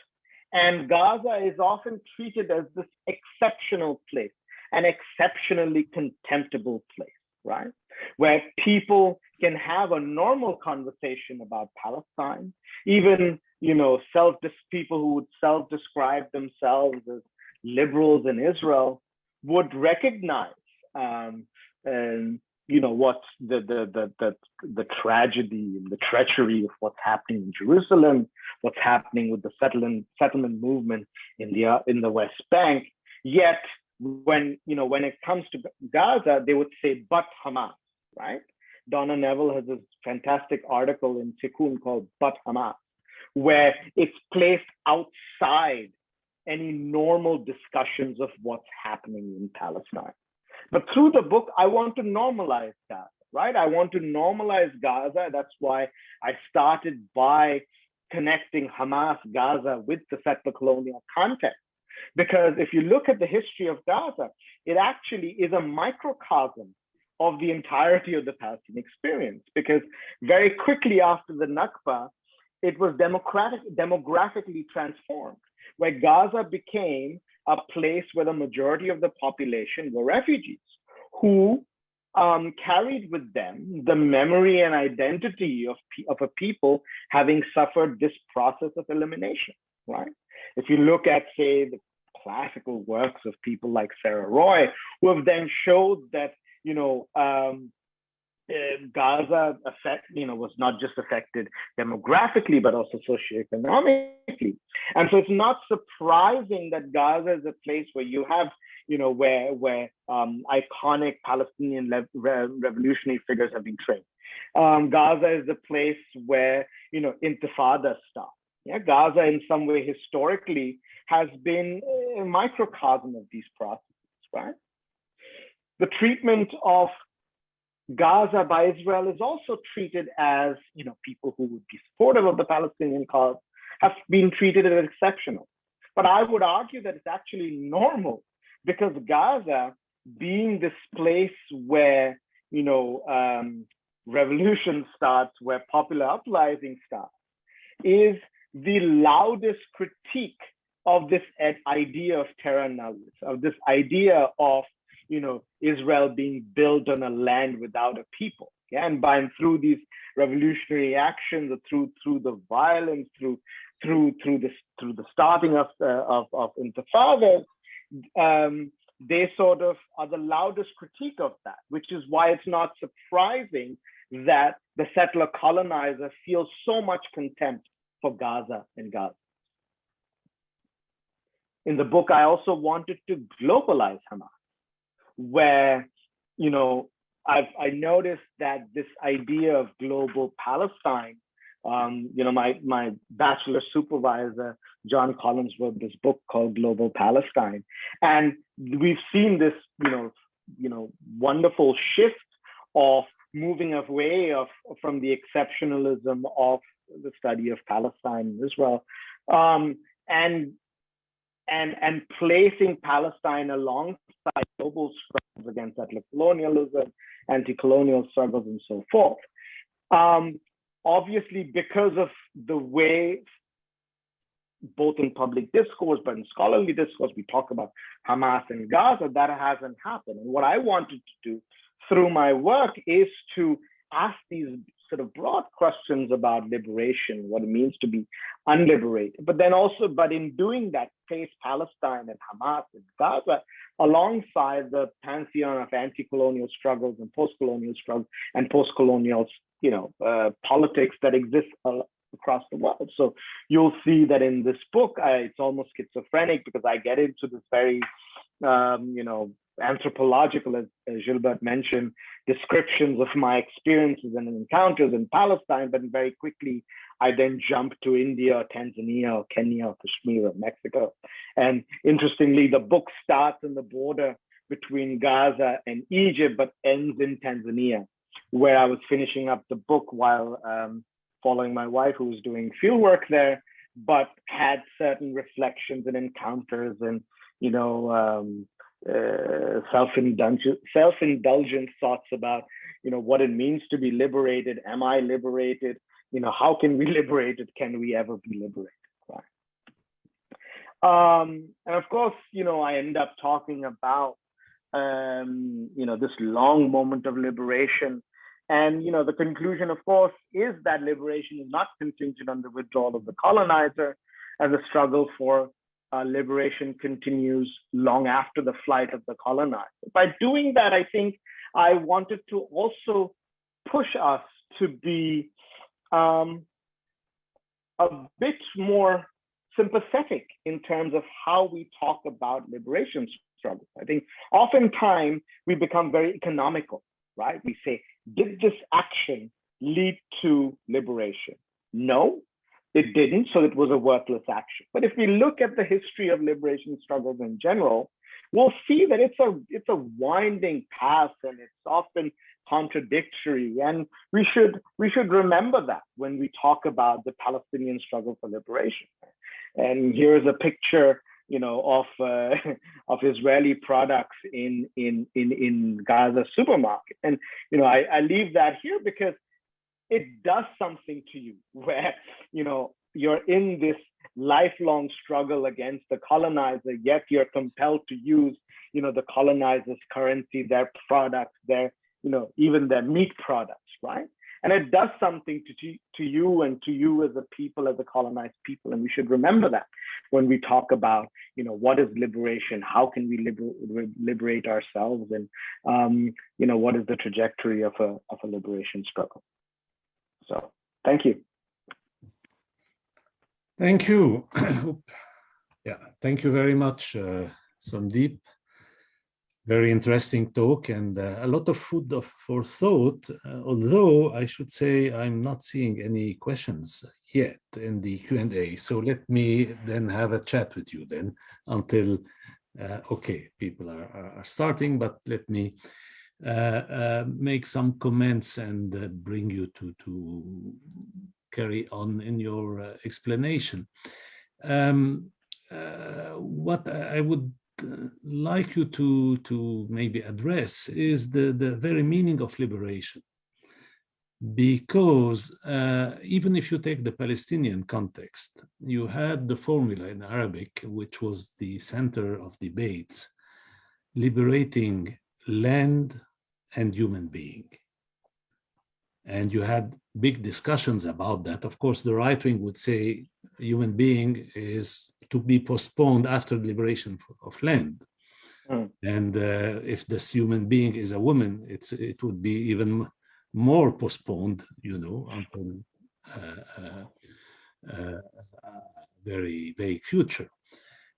and Gaza is often treated as this exceptional place, an exceptionally contemptible place, right? Where people can have a normal conversation about Palestine, even you know, self people who would self-describe themselves as liberals in Israel would recognize, um, and you know, what the, the the the the tragedy and the treachery of what's happening in Jerusalem, what's happening with the settlement settlement movement in the uh, in the West Bank. Yet, when you know, when it comes to Gaza, they would say, "But Hamas," right? Donna Neville has this fantastic article in Tikkun called "But Hamas," where it's placed outside any normal discussions of what's happening in Palestine. But through the book, I want to normalize that, right? I want to normalize Gaza. That's why I started by connecting Hamas Gaza with the settler colonial context. Because if you look at the history of Gaza, it actually is a microcosm of the entirety of the Palestinian experience. Because very quickly after the Nakba, it was democratic, demographically transformed where Gaza became a place where the majority of the population were refugees who um, carried with them the memory and identity of, of a people having suffered this process of elimination, right? If you look at, say, the classical works of people like Sarah Roy, who have then showed that, you know, um, uh, Gaza affect, you know, was not just affected demographically, but also socioeconomically. And so it's not surprising that Gaza is a place where you have, you know, where where um, iconic Palestinian re revolutionary figures have been trained. Um, Gaza is the place where, you know, Intifada started. Yeah, Gaza in some way historically has been a microcosm of these processes, right? The treatment of Gaza by Israel is also treated as, you know, people who would be supportive of the Palestinian cause have been treated as exceptional. But I would argue that it's actually normal because Gaza being this place where, you know, um, revolution starts, where popular uprising starts, is the loudest critique of this idea of terra nullius, of this idea of you know, Israel being built on a land without a people. Yeah? And by and through these revolutionary actions, through through the violence, through through through the through the starting of uh, of, of Intifada, um, they sort of are the loudest critique of that, which is why it's not surprising that the settler colonizer feels so much contempt for Gaza and Gaza. In the book, I also wanted to globalize Hamas where, you know, I've I noticed that this idea of global Palestine, um, you know, my my bachelor supervisor John Collins wrote this book called Global Palestine, and we've seen this, you know, you know, wonderful shift of moving away of from the exceptionalism of the study of Palestine and Israel, um, and and, and placing Palestine alongside global struggles against ethnic colonialism, anti-colonial struggles, and so forth. Um, obviously, because of the way both in public discourse, but in scholarly discourse, we talk about Hamas and Gaza, that hasn't happened. And what I wanted to do through my work is to ask these sort of broad questions about liberation, what it means to be unliberated, but then also, but in doing that, face Palestine and Hamas and Gaza alongside the pantheon of anti-colonial struggles and post-colonial struggles and post-colonial, you know, uh, politics that exist across the world. So you'll see that in this book, I, it's almost schizophrenic because I get into this very, um, you know, anthropological, as, as Gilbert mentioned, descriptions of my experiences and encounters in Palestine, but very quickly I then jump to India, or Tanzania, or Kenya, or Kashmir, or Mexico. And interestingly, the book starts in the border between Gaza and Egypt, but ends in Tanzania, where I was finishing up the book while um, following my wife, who was doing field work there, but had certain reflections and encounters and, you know, um, uh, self-indulgent self-indulgent thoughts about you know what it means to be liberated. Am i liberated? You know how can we *laughs* liberate it? Can we ever be liberated? Right? um, and of course you know i end up talking about um, you know this long moment of liberation. And you know the conclusion of course is that liberation is not contingent on the withdrawal of the colonizer and the struggle for uh, liberation continues long after the flight of the colonizer. By doing that, I think I wanted to also push us to be um, a bit more sympathetic in terms of how we talk about liberation struggles. I think oftentimes we become very economical, right? We say, did this action lead to liberation? No, it didn't, so it was a worthless action. But if we look at the history of liberation struggles in general, we'll see that it's a it's a winding path and it's often contradictory. And we should we should remember that when we talk about the Palestinian struggle for liberation. And here's a picture, you know, of uh, *laughs* of Israeli products in in in in Gaza supermarket. And you know, I, I leave that here because it does something to you *laughs* where you know you're in this lifelong struggle against the colonizer yet you're compelled to use you know the colonizer's currency their products their you know even their meat products right? And it does something to, to you and to you as a people as a colonized people. And we should remember that when we talk about you know what is liberation how can we liber liberate ourselves and um, you know what is the trajectory of a of a liberation struggle so thank you. Thank you. *clears throat* yeah, thank you very much, uh, Somdeep. Very interesting talk and uh, a lot of food of, for thought, uh, although I should say I'm not seeing any questions yet in the Q&A. So let me then have a chat with you then until, uh, okay, people are, are starting, but let me make some comments and uh, bring you to, to carry on in your explanation. Um, what I would like you to, to maybe address is the, the very meaning of liberation because uh, even if you take the Palestinian context, you had the formula in Arabic, which was the center of debates, liberating land and human being. And you had big discussions about that. Of course, the right wing would say human being is to be postponed after the liberation of land. Mm. And uh, if this human being is a woman, it's it would be even more postponed, you know, until uh, uh, uh very vague future.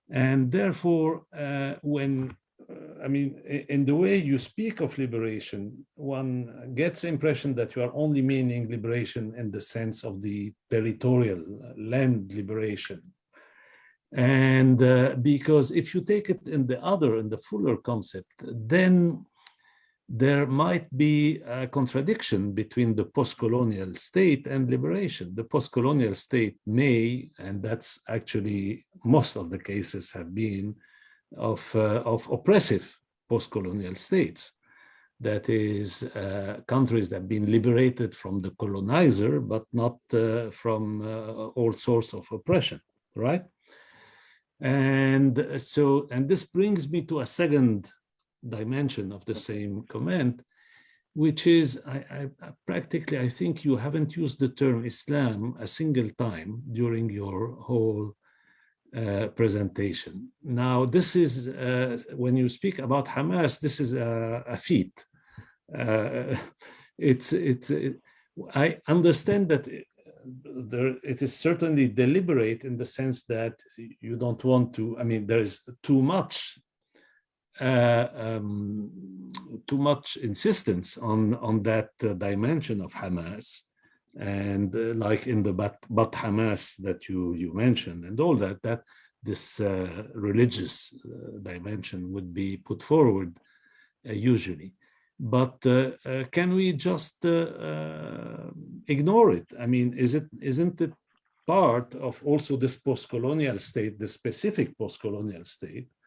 And therefore, uh, when I mean, in the way you speak of liberation, one gets the impression that you are only meaning liberation in the sense of the territorial land liberation. And uh, because if you take it in the other, in the fuller concept, then there might be a contradiction between the post-colonial state and liberation. The post-colonial state may, and that's actually most of the cases have been of, uh, of oppressive post-colonial states. That is, uh, countries that have been liberated from the colonizer, but not uh, from all sorts of oppression, right? And so, and this brings me to a second dimension of the same comment, which is I, I, practically, I think you haven't used the term Islam a single time during your whole uh, presentation. Now, this is, uh, when you speak about Hamas, this is a, a feat. Uh, it's, it's, it, I understand that there, it is certainly deliberate in the sense that you don't want to, I mean, there is too much uh, um, too much insistence on on that uh, dimension of Hamas, and uh, like in the but, but Hamas that you you mentioned, and all that that this uh, religious uh, dimension would be put forward uh, usually. But can we just ignore it? I mean, is it isn't it part of also this post-colonial state, the specific post-colonial state, uh, uh,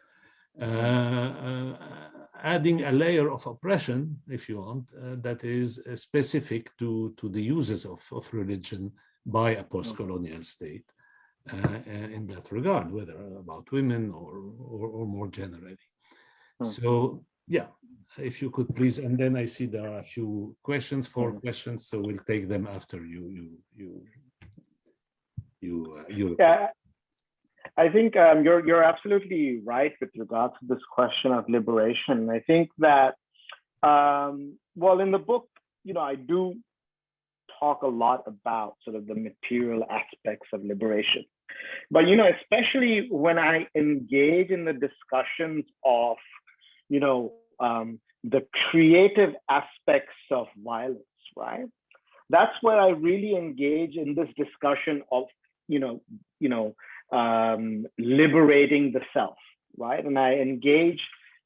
adding a layer of oppression, if you want, uh, that is specific to, to the uses of, of religion by a post-colonial state in that regard, whether about women or, or, or more generally. Hmm. So yeah, if you could please, and then I see there are a few questions, four hmm. questions, so we'll take them after you you you you uh, you. Yeah, I think um, you're you're absolutely right with regards to this question of liberation. I think that um, well, in the book, you know, I do talk a lot about sort of the material aspects of liberation, but you know, especially when I engage in the discussions of, you know, um, the creative aspects of violence, right? That's where I really engage in this discussion of, you know, you know, um, liberating the self, right? And I engage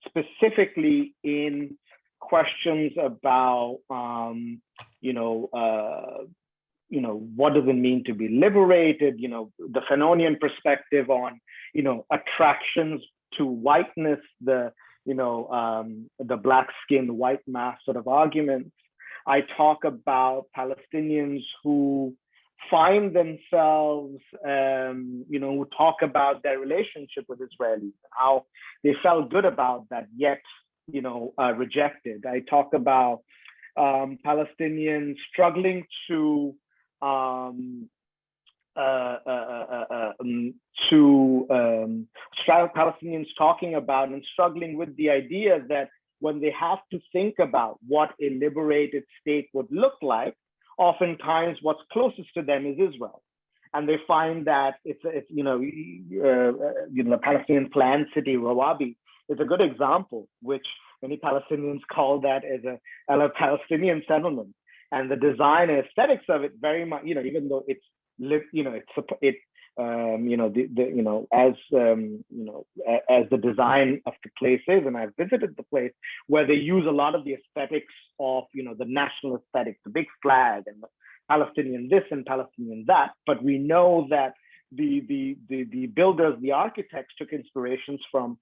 specifically in questions about, um, you know, uh, you know, what does it mean to be liberated? You know, the Fanonian perspective on, you know, attractions to whiteness, the, you know, um, the black skin, white mass sort of arguments. I talk about Palestinians who find themselves, um, you know, talk about their relationship with Israelis, and how they felt good about that, yet, you know, uh, rejected. I talk about um, Palestinians struggling to um, uh, uh, uh, uh um, to um, Palestinians talking about and struggling with the idea that when they have to think about what a liberated state would look like, oftentimes what's closest to them is Israel. And they find that it's, it's you know, uh, you know, the Palestinian planned city, Rawabi, is a good example, which many Palestinians call that as a, a Palestinian settlement. And the design and aesthetics of it very much, you know, even though it's, you know, it's, it um, you know, the, the, you know, as, um, you know, as the design of the place is, and I've visited the place where they use a lot of the aesthetics of, you know, the national aesthetic, the big flag and Palestinian this and Palestinian that. But we know that the, the, the, the builders, the architects took inspirations from,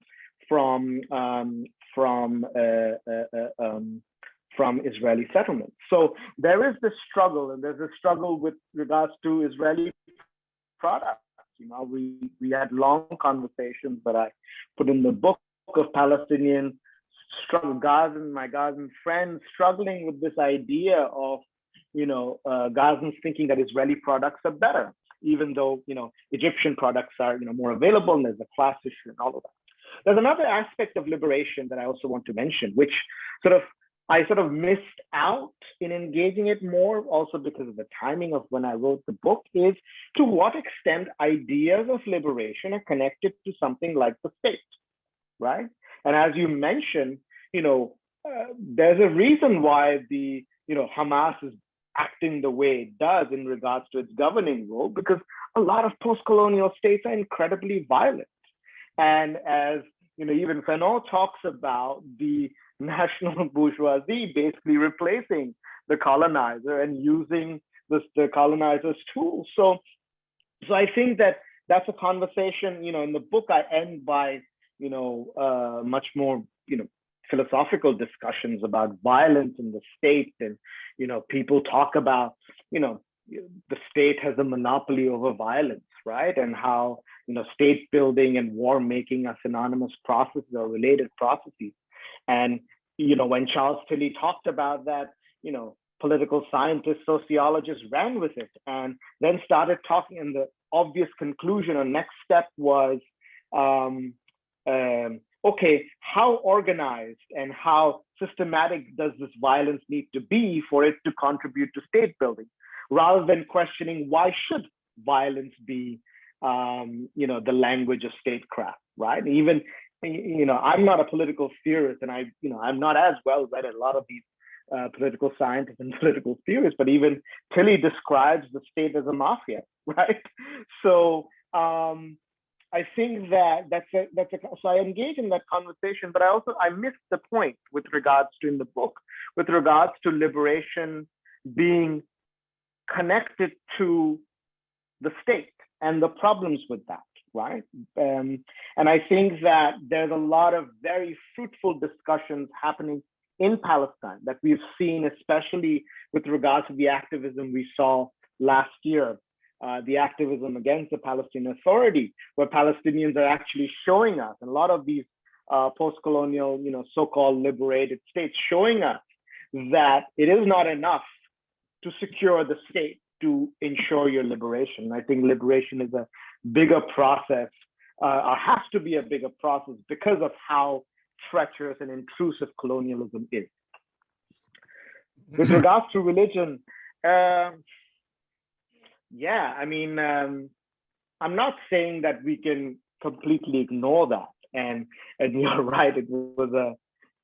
from, um, from, uh, uh, uh, um, from Israeli settlements. So there is this struggle, and there's a struggle with regards to Israeli products. You know, we, we had long conversations that I put in the book of Palestinian struggle, Gazan, my Gazan friends struggling with this idea of, you know, uh, Gazans thinking that Israeli products are better, even though, you know, Egyptian products are, you know, more available and there's a class issue and all of that. There's another aspect of liberation that I also want to mention, which sort of I sort of missed out in engaging it more, also because of the timing of when I wrote the book, is to what extent ideas of liberation are connected to something like the state, right? And as you mentioned, you know, uh, there's a reason why the, you know, Hamas is acting the way it does in regards to its governing role, because a lot of post-colonial states are incredibly violent. And as you know, even Fanon talks about the national *laughs* bourgeoisie basically replacing the colonizer and using the, the colonizer's tools. So, so I think that that's a conversation, you know, in the book I end by, you know, uh, much more, you know, philosophical discussions about violence in the state and, you know, people talk about, you know, the state has a monopoly over violence, right? And how, you know, state building and war making are synonymous processes or related processes. And, you know, when Charles Tilly talked about that, you know, political scientists, sociologists ran with it and then started talking. And the obvious conclusion or next step was, um, um, okay, how organized and how systematic does this violence need to be for it to contribute to state building, rather than questioning why should violence be, um, you know, the language of statecraft, right? Even, you know, I'm not a political theorist, and I, you know, I'm not as well read as a lot of these uh, political scientists and *laughs* political theorists, but even Tilly describes the state as a mafia, *laughs* right? So um, I think that that's a, that's a, so I engage in that conversation, but I also, I missed the point with regards to in the book, with regards to liberation being connected to the state and the problems with that, right? Um, and I think that there's a lot of very fruitful discussions happening in Palestine that we've seen, especially with regards to the activism we saw last year, uh, the activism against the Palestinian Authority, where Palestinians are actually showing us, and a lot of these uh, post-colonial, you know, so-called liberated states showing us that it is not enough to secure the state to ensure your liberation. I think liberation is a bigger process, uh, or has to be a bigger process because of how treacherous and intrusive colonialism is. *laughs* With regards to religion, um, yeah, I mean, um, I'm not saying that we can completely ignore that. And and *laughs* you're right, it was a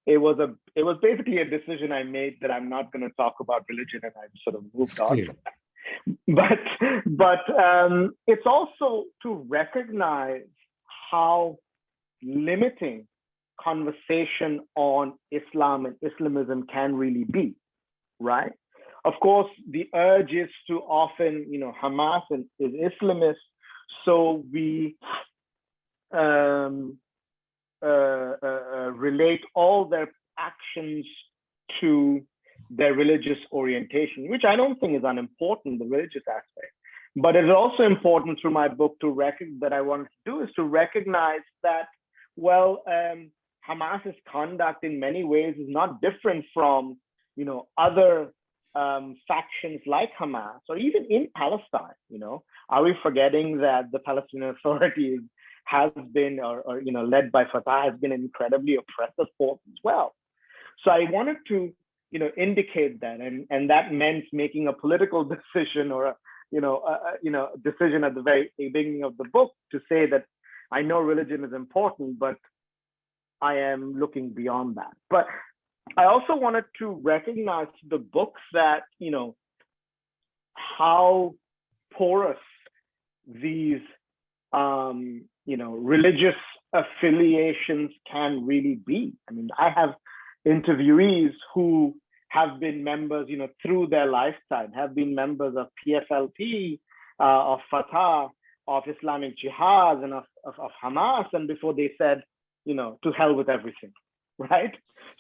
it was a it was basically a decision I made that I'm not going to talk about religion, and I've sort of moved on from that. *laughs* But but um, it's also to recognize how limiting conversation on Islam and Islamism can really be, right? Of course, the urge is to often, you know, Hamas is Islamist, so we um, uh, uh, uh, relate all their actions to their religious orientation, which I don't think is unimportant, the religious aspect. But it's also important through my book to recognize that I wanted to do is to recognize that, well, um, Hamas's conduct in many ways is not different from, you know, other um, factions like Hamas or even in Palestine. You know, are we forgetting that the Palestinian *laughs* Authority has been, or, or you know, led by Fatah, has been an incredibly oppressive force as well. So I wanted to, you know, indicate that, and and that meant making a political *laughs* decision or a, you know, a, you know, decision at the very beginning of the book to say that I know religion is important, but I am looking beyond that. But I also wanted to recognize the books that, you know, how porous these, um, you know, religious affiliations can really be. I mean, I have interviewees who have been members, you know, through their lifetime, have been members of PFLP, uh, of Fatah, of Islamic Jihad, and of, of, of Hamas. And before they said, you know, to hell with everything, *laughs* right?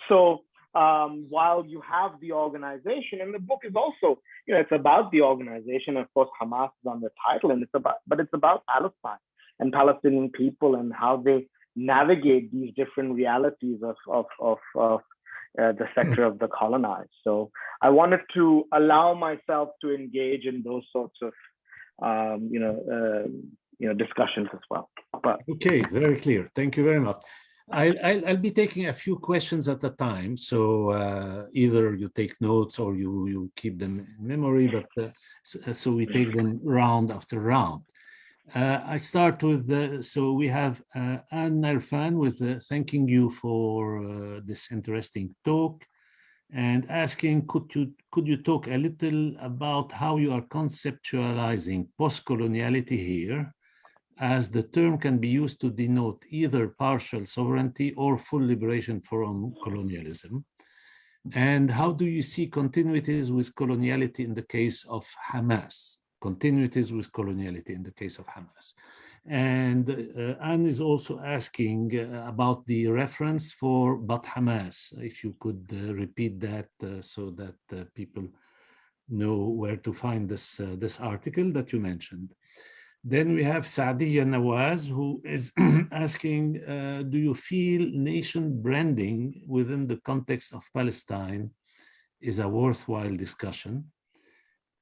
So um, while you have the organization, and the book is also, you know, it's about the organization. Of course, Hamas is on the title, and it's about, but it's about Palestine and Palestinian people and how they navigate these different realities of of of, of uh, the sector of the colonized. So I wanted to allow myself to engage in those sorts of, um, you know, uh, you know discussions as well. But okay, very clear. Thank you very much. I'll, I'll, I'll be taking a few questions at a time. So uh, either you take notes or you, you keep them in memory, but uh, so, so, we take them round after round. Uh, I start with, the, so we have uh, Anne Irfan with uh, thanking you for uh, this interesting talk and asking, could you, could you talk a little about how you are conceptualizing post-coloniality here as the term can be used to denote either partial sovereignty or full liberation from colonialism? And how do you see continuities with coloniality in the case of Hamas? Continuities with coloniality in the case of Hamas. And uh, Anne is also asking uh, about the reference for But Hamas, if you could uh, repeat that uh, so that uh, people know where to find this, uh, this article that you mentioned. Then we have Saadiya Nawaz, who is *clears throat* asking, do you feel nation branding within the context of Palestine is a worthwhile discussion?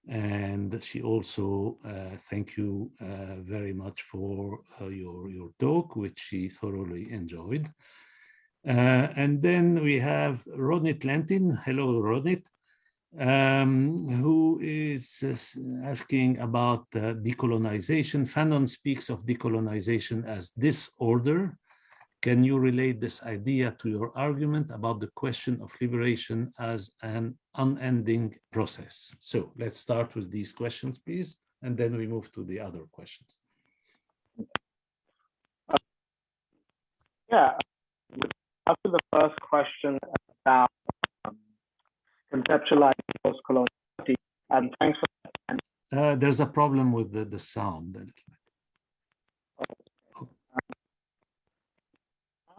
And she also uh, thank you uh, very much for uh, your, your talk, which she thoroughly enjoyed. Uh, and then we have Ronit Lentin. Hello, Ronit um, who is asking about uh, decolonization. Fanon speaks of decolonization as disorder. Can you relate this idea to your argument about the question of liberation as an unending process? So let's start with these questions, please, and then we move to the other questions. Yeah, after the first question about conceptualizing post-coloniality. And thanks for that. Uh, there's a problem with the, the sound a little bit.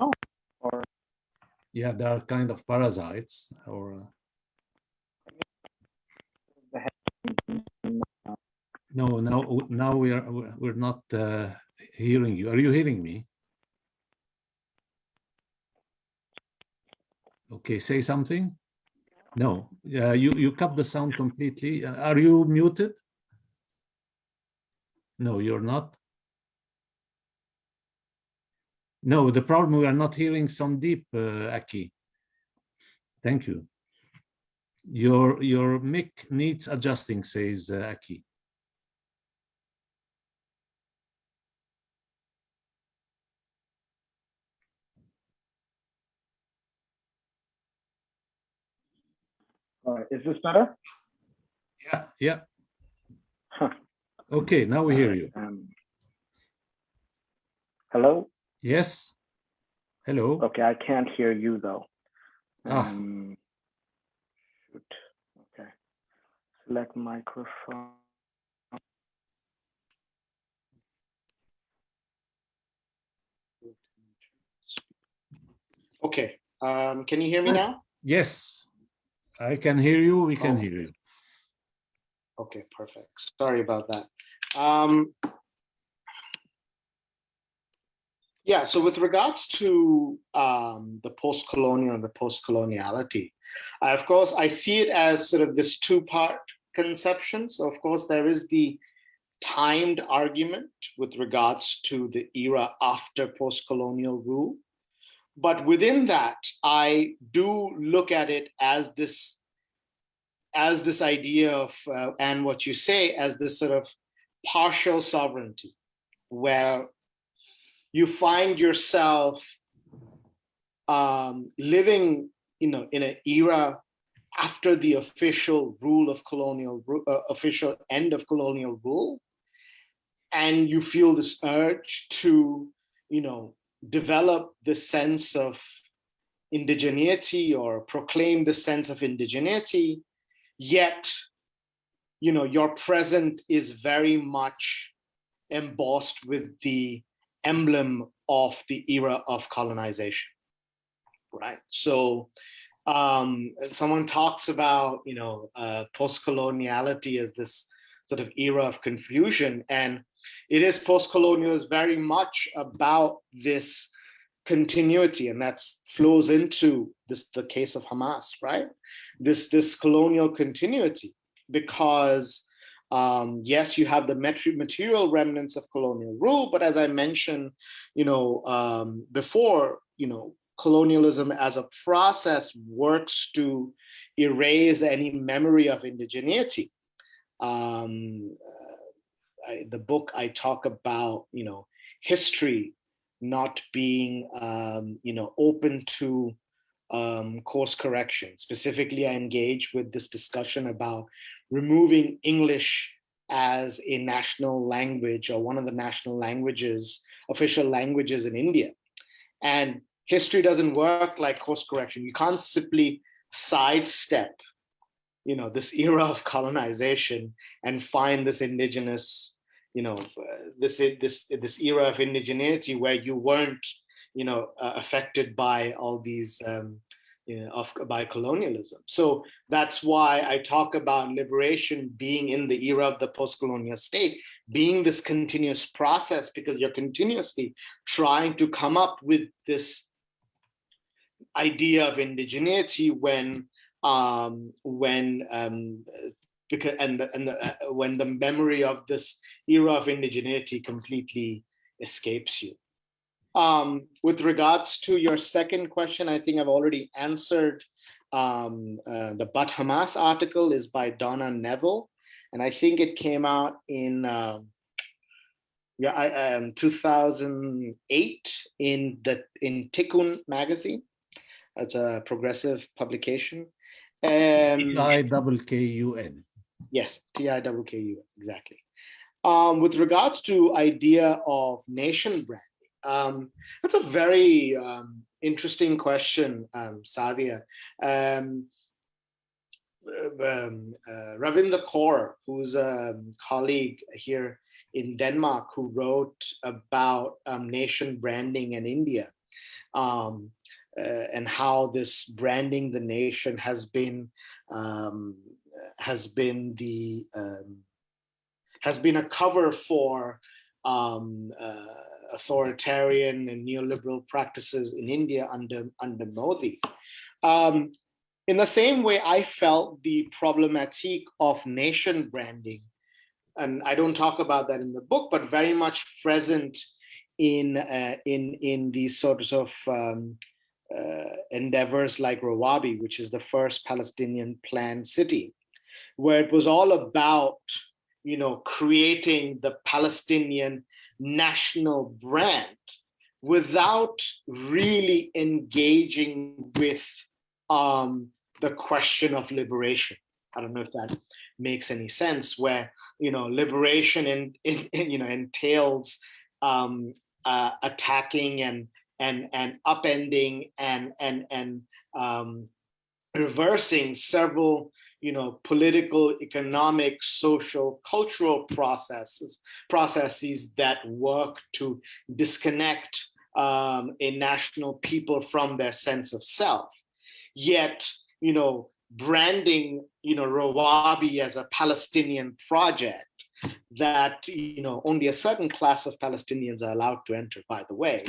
Oh, or Yeah, there are kind of parasites or uh, no, now now we are we're not uh, hearing you. Are you hearing me? Okay, say something. No, uh, you, you cut the sound completely. Are you muted? No, you're not. No, the problem we are not hearing Somdeep, uh, Aki. Thank you. Your your mic needs adjusting, says uh, Aki. All right, is this better? Yeah, yeah. Huh. Okay, now we hear you. Um, hello? Yes. Hello. Okay, I can't hear you though. Ah. Um, shoot. Okay. Select microphone. Okay, um, can you hear me now? Yes, I can hear you. We can Oh. hear you. Okay, perfect. Sorry about that. Um, yeah, so with regards to um, the post-colonial and the post-coloniality, of course, I see it as sort of this two-part conception. So of course, there is the timed argument with regards to the era after post-colonial rule. But within that, I do look at it as this as this idea of, uh, and what you say, as this sort of partial sovereignty, where you find yourself um, living, you know, in an era after the official rule of colonial, uh, official end of colonial rule, and you feel this urge to, you know, develop the sense of indigeneity or proclaim the sense of indigeneity yet you know your present is very much embossed with the emblem of the era of colonization right so um someone talks about you know uh post-coloniality as this sort of era of confusion and it is post-colonial is very much about this continuity and that flows into this the case of Hamas, right? This this colonial continuity because um, yes, you have the material remnants of colonial rule, but as I mentioned, you know, um, before, you know, colonialism as a process works to erase any memory of indigeneity. Um, I, the book I talk about, you know, history not being, um, you know, open to um, course correction. Specifically, I engage with this discussion about removing English as a national language or one of the national languages, official languages in India. And history doesn't work like course correction. You can't simply sidestep you know this era of colonization and find this indigenous you know this this this era of indigeneity where you weren't you know uh, affected by all these um, of by colonialism. So that's why I talk about liberation being in the era of the post-colonial state, being this continuous process because you're continuously trying to come up with this idea of indigeneity when um, when um, because and and the, uh, when the memory of this era of indigeneity completely escapes you. Um, with regards to your second question, I think I've already answered. Um, uh, the But Hamas article is by Donna Neville, and I think it came out in uh, yeah, I, um, 2008 in the in Tikkun magazine. It's a progressive publication. Um. Yes, T-I-K-K-U-N, exactly. Um, with regards to idea of nation branding, um, that's a very um, interesting question, um, Sadia. Um, um, uh, Kaur, who's a colleague here in Denmark, who wrote about um, nation branding in India, um, uh, and how this branding the nation has been um, has been the um, has been a cover for um, uh, authoritarian and neoliberal practices in India under under Modi. Um, in the same way, I felt the problematic of nation branding, and I don't talk about that in the book, but very much present in uh, in in these sort of um, uh, endeavors like Rawabi, which is the first Palestinian planned city, where it was all about, you know, creating the Palestinian national brand without really engaging with um, the question of liberation. I don't know if that makes any sense. Where you know liberation in, in, in you know entails um, uh, attacking and and and upending and and and um, reversing several you know political economic social cultural processes processes that work to disconnect um, a national people from their sense of self yet you know branding you know rawabi as a palestinian project that you know only a certain class of Palestinians are allowed to enter. By the way,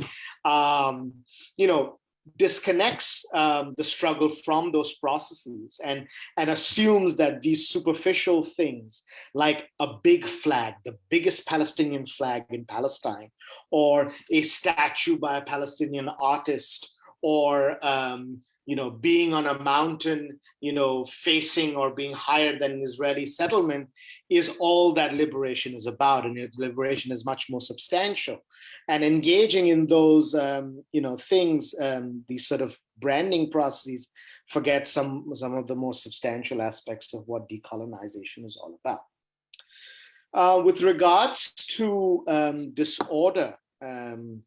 um, you know disconnects um, the struggle from those processes and and assumes that these superficial things like a big flag the biggest palestinian flag in palestine or a statue by a palestinian artist or um, you know, being on a mountain, you know, facing or being higher than an Israeli settlement is all that liberation is about. And liberation is much more substantial. And engaging in those, um, you know, things, um, these sort of branding processes, forget some, some of the most substantial aspects of what decolonization is all about. Uh, with regards to um, disorder, um,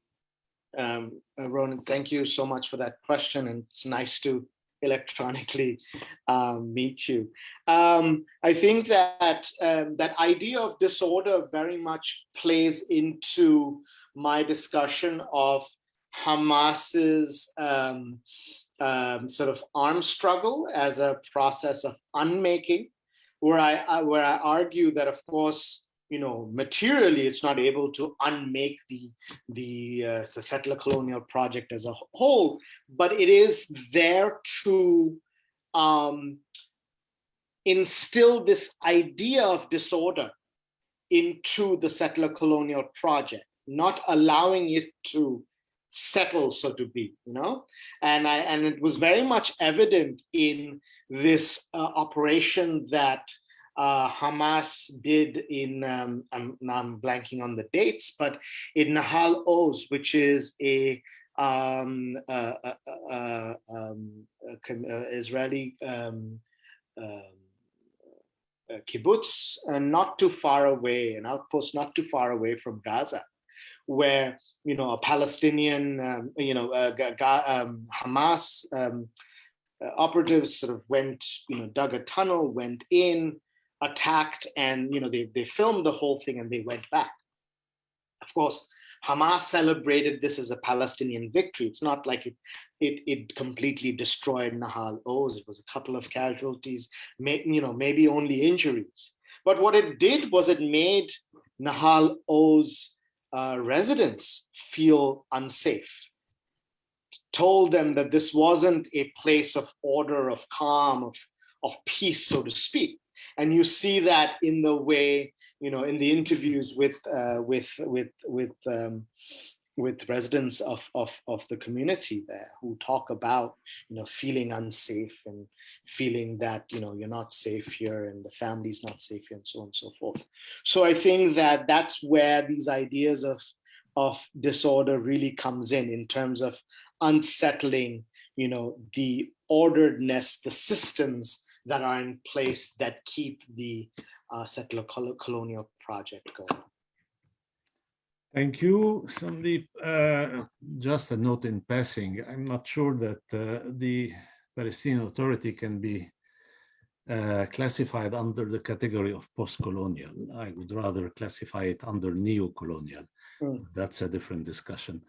um, uh, Ronit, thank you so much for that question, and it's nice to electronically um, meet you. Um, I think that um, that idea of disorder very much plays into my discussion of Hamas's um, um, sort of arm struggle as a process of unmaking, where I, I where I argue that of course you know, materially, it's not able to unmake the the uh, the settler colonial project as a whole, but it is there to um, instill this idea of disorder into the settler colonial project, not allowing it to settle, so to be, you know, and I and it was very much evident in this uh, operation that uh, Hamas did in, um, I'm, I'm blanking on the dates, but in Nahal Oz, which is a um, um, Israeli kibbutz not too far away, an outpost not too far away from Gaza, where you know a Palestinian, um, you know, uh, um, Hamas um, uh, operatives sort of went, you know, dug a tunnel, went in, attacked, and you know they they filmed the whole thing and they went back. Of course, Hamas celebrated this as a Palestinian victory. It's not like it it, it completely destroyed Nahal Oz. It was a couple of casualties, may, you know, maybe only injuries. But what it did was it made Nahal Oz uh, residents feel unsafe. Told them that this wasn't a place of order, of calm, of, of peace, so to speak. And you see that in the way, you know, in the interviews with uh, with with with um, with residents of, of, of the community there who talk about, you know, feeling unsafe and feeling that, you know, you're not safe here and the family's not safe here and so on and so forth. So I think that that's where these ideas of, of disorder really comes in, in terms of unsettling, you know, the orderedness, the systems that are in place that keep the uh, settler colonial project going. Thank you, Somdeep. Uh, just a note in passing, I'm not sure that uh, the Palestinian Authority can be uh, classified under the category of post-colonial. I would rather classify it under neo-colonial. Mm. That's a different discussion.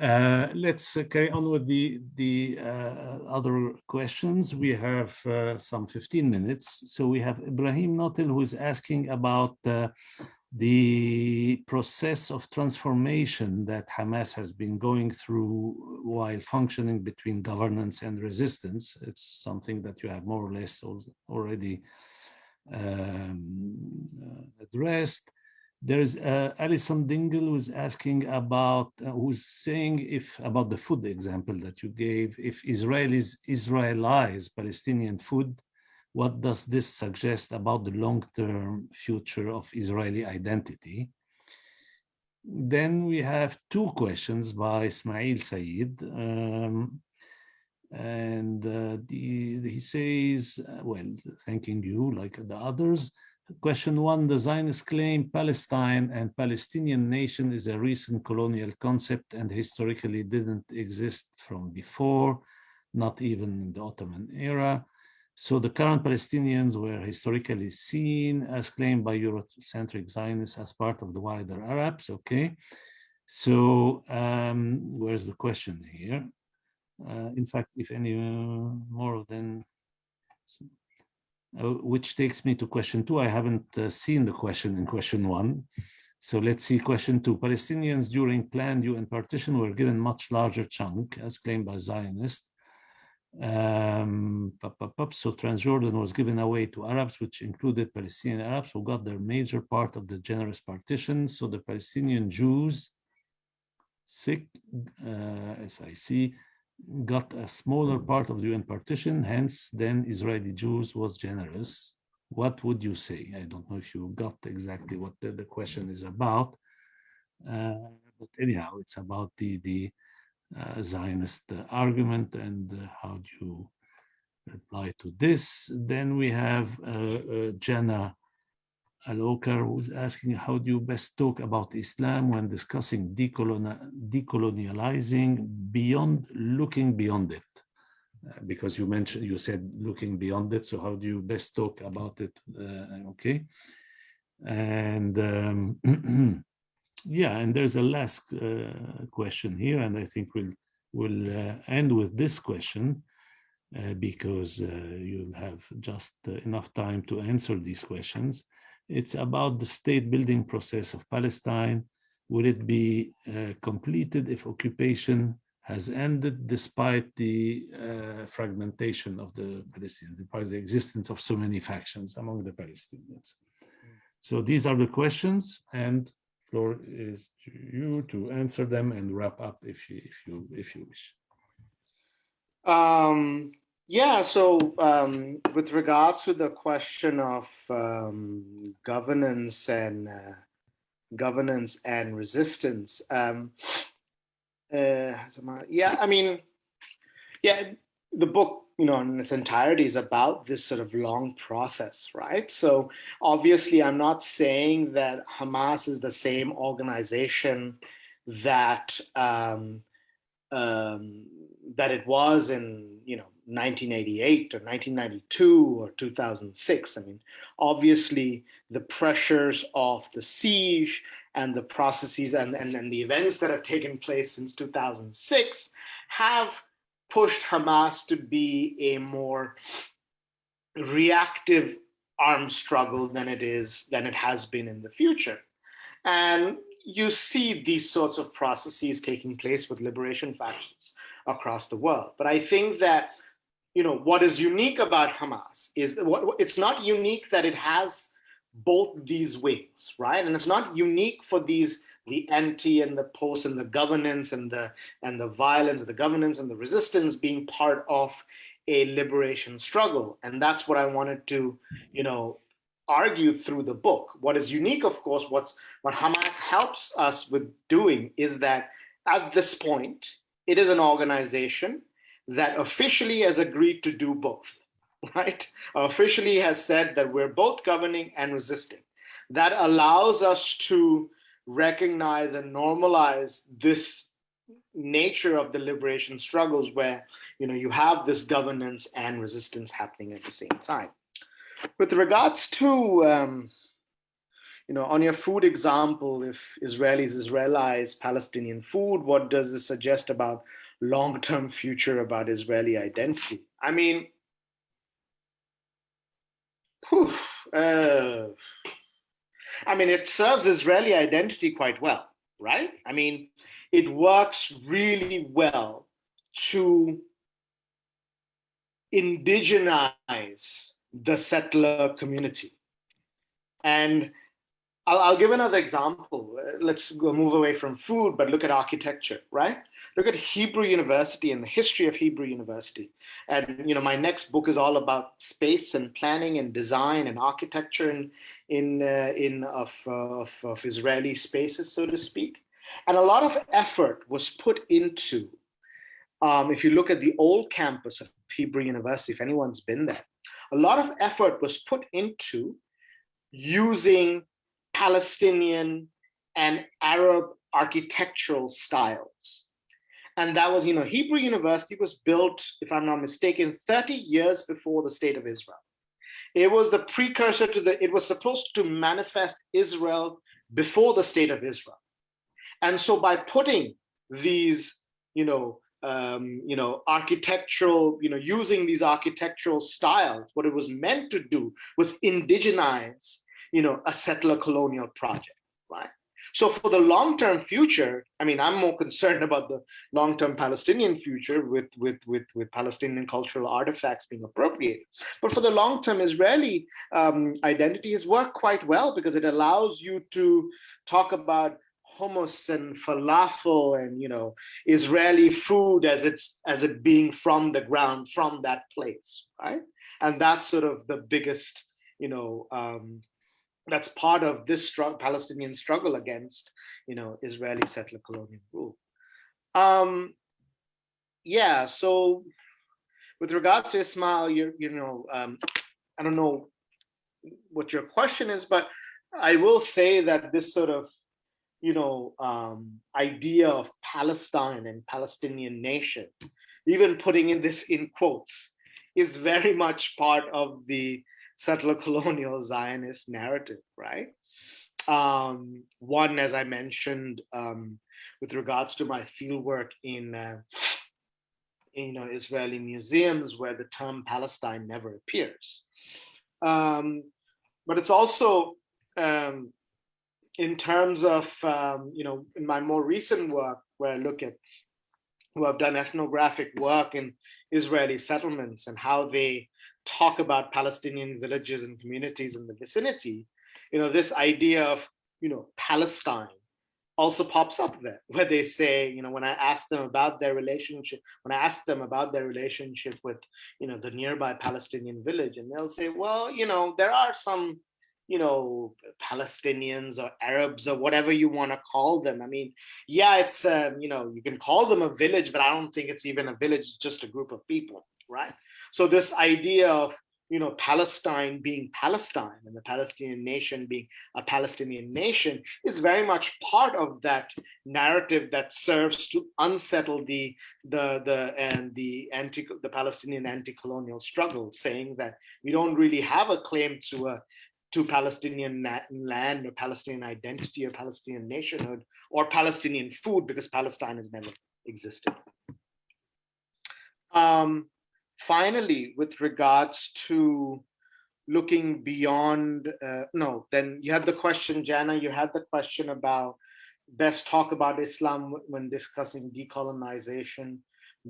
Uh, let's uh, carry on with the, the uh, other questions. We have some 15 minutes. So we have Ibrahim Notil who is asking about the process of transformation that Hamas has been going through while functioning between governance and resistance. It's something that you have more or less already um, uh, addressed. There's uh, Alison Dingle who's asking about, uh, who's saying if, about the food example that you gave, if Israelis Israelize Palestinian food, what does this suggest about the long-term future of Israeli identity? Then we have two questions by Ismail Said. Um, and uh, the, he says, uh, well, thanking you like the others. Question one, the Zionists claim Palestine and Palestinian nation is a recent colonial concept and historically didn't exist from before, not even in the Ottoman era. So the current Palestinians were historically seen as claimed by Eurocentric Zionists as part of the wider Arabs, okay? So um, where's the question here? Uh, in fact, if any more than, uh, which takes me to question two. I haven't uh, seen the question in question one. So let's see question two. Palestinians during planned UN partition were given much larger chunk as claimed by Zionists um, so Transjordan was given away to Arabs, which included Palestinian Arabs who got their major part of the generous partition. So the Palestinian Jews, SIC, uh, SIC, got a smaller part of the UN partition, hence then Israeli Jews was generous. What would you say? I don't know if you got exactly what the, the question is about, uh, but anyhow, it's about the, the uh, Zionist argument and uh, how do you reply to this? Then we have uh, Jenna Alokar who's asking how do you best talk about Islam when discussing decolonializing beyond looking beyond it? Uh, because you mentioned you said looking beyond it so how do you best talk about it uh, okay and um, *clears throat* yeah, and there's a last uh, question here, and I think we'll we'll uh, end with this question uh, because you'll have just enough time to answer these questions. It's about the state building process of Palestine. Will it be uh, completed if occupation has ended despite the fragmentation of the Palestinians, despite the existence of so many factions among the Palestinians? So these are the questions and floor is to you to answer them and wrap up if you if you if you wish. Um, yeah, so um, with regards to the question of um, governance and uh, governance and resistance, um, uh, yeah, I mean, yeah, the book you know, in its entirety is about this sort of long process, right? So obviously, I'm not saying that Hamas is the same organization that um, um, that it was in, you know, 1988 or 1992 or 2006. I mean, obviously, the pressures of the siege and the processes and, and, and the events that have taken place since 2006 have pushed Hamas to be a more reactive armed struggle than it is than it has been in the future. And you see these sorts of processes taking place with liberation factions across the world. But I think that you know what is unique about Hamas is what it's not unique that it has both these wings, right? And it's not unique for these the anti and the post and the governance and the and the violence, and the governance and the resistance being part of a liberation struggle. And that's what I wanted to, you know, argue through the book. What is unique, of course, what's what Hamas helps us with doing is that at this point, it is an organization that officially has agreed to do both, *laughs* right? Officially has said that we're both governing and resisting. That allows us to recognize and normalize this nature of the liberation struggles where you know you have this governance and resistance happening at the same time with regards to um, you know on your food example if israelis israelize palestinian food what does this suggest about long-term future about israeli identity i mean whew, uh, I mean, it serves Israeli identity quite well, right? I mean, it works really well to indigenize the settler community. And I'll, I'll, give another example. Let's go move away from food, but look at architecture, right? Look at Hebrew University and the history of Hebrew University. And you know, my next book is all about space and planning and design and architecture in in uh, in of, uh, of, of Israeli spaces, so to speak. And a lot of effort was put into. Um, if you look at the old campus of Hebrew University, if anyone's been there, a lot of effort was put into using Palestinian and Arab architectural styles and that was, you know, Hebrew University was built, if I'm not mistaken, 30 years before the state of Israel. It was the precursor to the, it was supposed to manifest Israel before the state of Israel. And so by putting these, you know, um, you know, architectural, you know, using these architectural styles, what it was meant to do was indigenize, you know, a settler colonial project, right? So for the long-term future, I mean, I'm more concerned about the long-term Palestinian future with, with, with, with Palestinian cultural artifacts being appropriated. But for the long-term Israeli um, identity has worked quite well because it allows you to talk about hummus and falafel and you know Israeli food as it's as it being from the ground from that place, right? And that's sort of the biggest you know um, that's part of this Palestinian struggle against, you know, Israeli settler colonial rule. Um, yeah, so with regards to Ismail, you you know, um, I don't know what your question is, but I will say that this sort of, you know, um, idea of Palestine and Palestinian nation, even putting in this in quotes, is very much part of the settler *laughs* colonial Zionist narrative, right? Um, one, as I mentioned, um, with regards to my fieldwork in, uh, in, you know, Israeli museums where the term Palestine never appears. Um, but it's also um, in terms of, um, you know, in my more recent work where I look at who have done ethnographic work in Israeli settlements and how they talk about Palestinian villages and communities in the vicinity, you know, this idea of, you know, Palestine also pops up there *laughs* where they say, you know, when I ask them about their relationship, when I ask them about their relationship with, you know, the nearby Palestinian village, and they'll say, well, you know, there are some, you know, Palestinians or Arabs or whatever you want to call them. I mean, yeah, it's, um, you know, you can call them a village, but I don't think it's even a village, it's just a group of people right? So this idea of you know Palestine being Palestine and the Palestinian nation being a Palestinian nation is very much part of that narrative that serves to unsettle the the the and the anti the Palestinian anti-colonial struggle, saying that we don't really have a claim to a to Palestinian land or Palestinian identity or Palestinian nationhood or Palestinian food because Palestine has never existed. Um, finally, with regards to looking beyond, uh, no, then you had the question, Jana, you had the question about best talk about Islam when discussing decolonization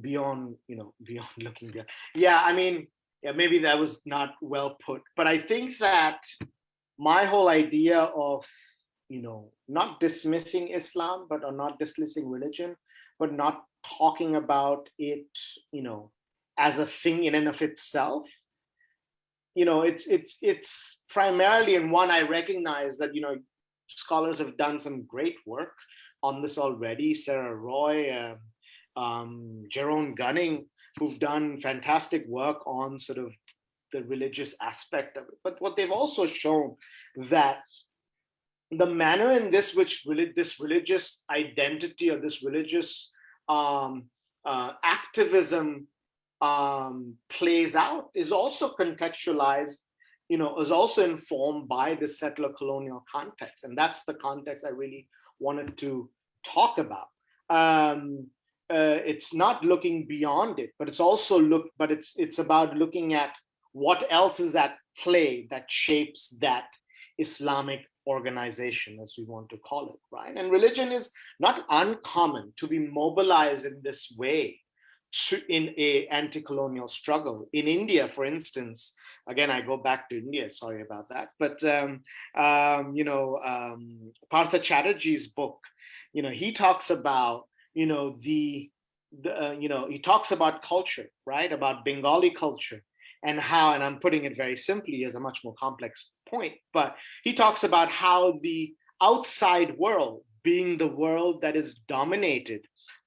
beyond, you know, *laughs* beyond looking beyond. Yeah, I mean, yeah, maybe that was not well put, but I think that my whole idea of, you know, not dismissing Islam, but or not dismissing religion, but not talking about it, you know, as a thing in and of itself. You know, it's it's it's primarily and one I recognize that you know scholars have done some great work on this already. Sarah Roy, uh, um, Jeroen Gunning, who've done fantastic work on sort of the religious aspect of it. But what they've also shown that the manner in this which really this religious identity or this religious um, uh, activism um, plays out is also contextualized, you know, is also informed by the settler colonial context. And that's the context I really wanted to talk about. Um, uh, it's not looking beyond it, but it's also look, but it's it's about looking at what else is at play that shapes that Islamic organization, as we want to call it, right? And religion is not uncommon to be mobilized in this way in a anti-colonial struggle. In India, for instance, again, I go back to India, sorry about that, but, um, um, you know, um, Partha Chatterjee's book, you know, he talks about, you know, the, the uh, you know, he talks about culture, right, about Bengali culture and how, and I'm putting it very simply as a much more complex point, but he talks about how the outside world being the world that is dominated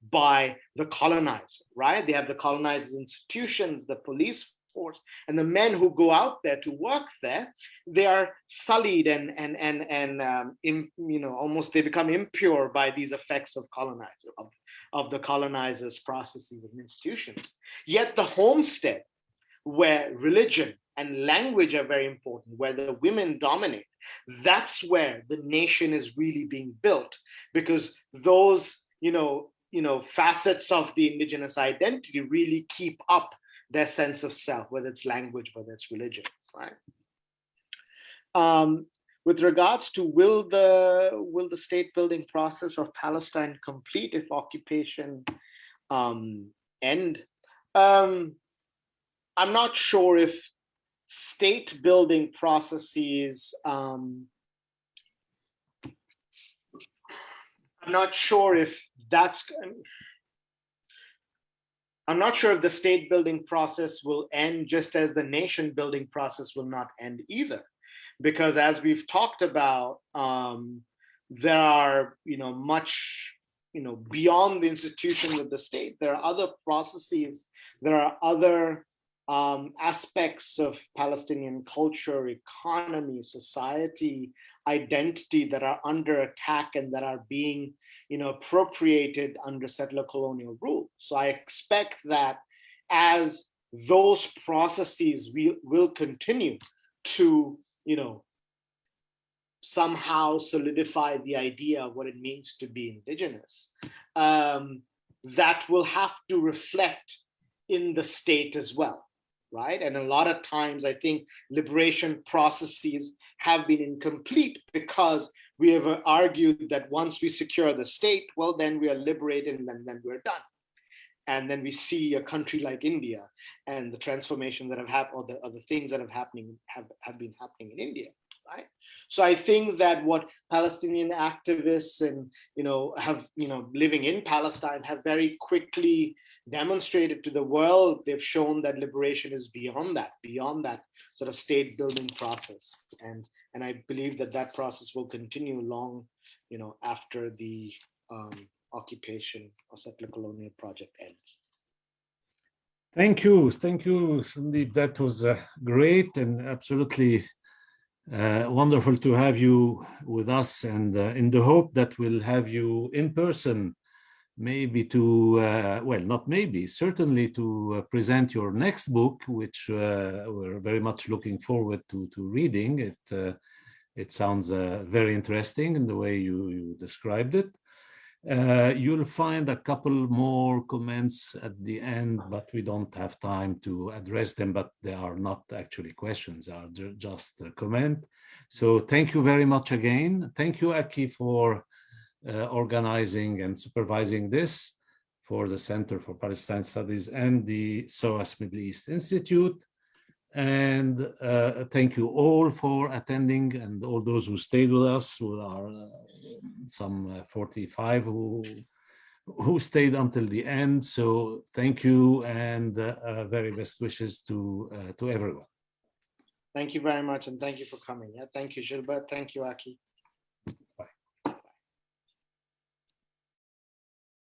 by the colonizer, right? They have the colonizers institutions, the police force, and the men who go out there to work there, they are sullied and and and and um, in, you know almost they become impure by these effects of colonizer of, of the colonizers' processes and institutions. Yet the homestead, where religion and language are very important, where the women dominate, that's where the nation is really being built because those you know you know, facets of the indigenous identity really keep up their sense of self, whether it's language, whether it's religion, right? Um, with regards to will the will the state building process of Palestine complete if occupation um, end? Um, I'm not sure if state building processes um, I'm not sure if that's, I'm not sure if the state building process will end just as the nation building process will not end either. Because as we've talked about, um, there are, you know, much, you know, beyond the institutions of the state, there are other processes, there are other um, aspects of Palestinian culture, economy, society, identity that are under attack and that are being you know, appropriated under settler colonial rule. So I expect that as those processes will, will continue to, you know, somehow solidify the idea of what it means to be indigenous, um, that will have to reflect in the state as well, right? And a lot of times I think liberation processes have been incomplete because we have uh, argued that once we secure the state, well, then we are liberated and then, then we're done. And then we see a country like India and the transformation that have happened, or the, or the things that have happening have, have been happening in India, right? So I think that what Palestinian activists and you know have you know living in Palestine have very quickly demonstrated to the world. They've shown that liberation is beyond that, beyond that sort of state building process. And and I believe that that process will continue long, you know, after the um, occupation or settler colonial project ends. Thank you. Thank you, Somdeep. That was uh, great and absolutely uh, wonderful to have you with us and uh, in the hope that we'll have you in person maybe to, uh, well, not maybe, certainly to uh, present your next book, which uh, we're very much looking forward to, to reading. It, uh, it sounds uh, very interesting in the way you, you described it. Uh, you'll find a couple more comments at the end, but we don't have time to address them, but they are not actually questions, are just a comment. So thank you very much again. Thank you, Aki, for organizing and supervising this for the Center for Palestine Studies and the SOAS Middle East Institute. And uh, thank you all for attending and all those who stayed with us, who are uh, some uh, 45 who who stayed until the end. So thank you and uh, uh, very best wishes to uh, to everyone. Thank you very much, and thank you for coming. Yeah, thank you, Gilbert. Thank you, Aki.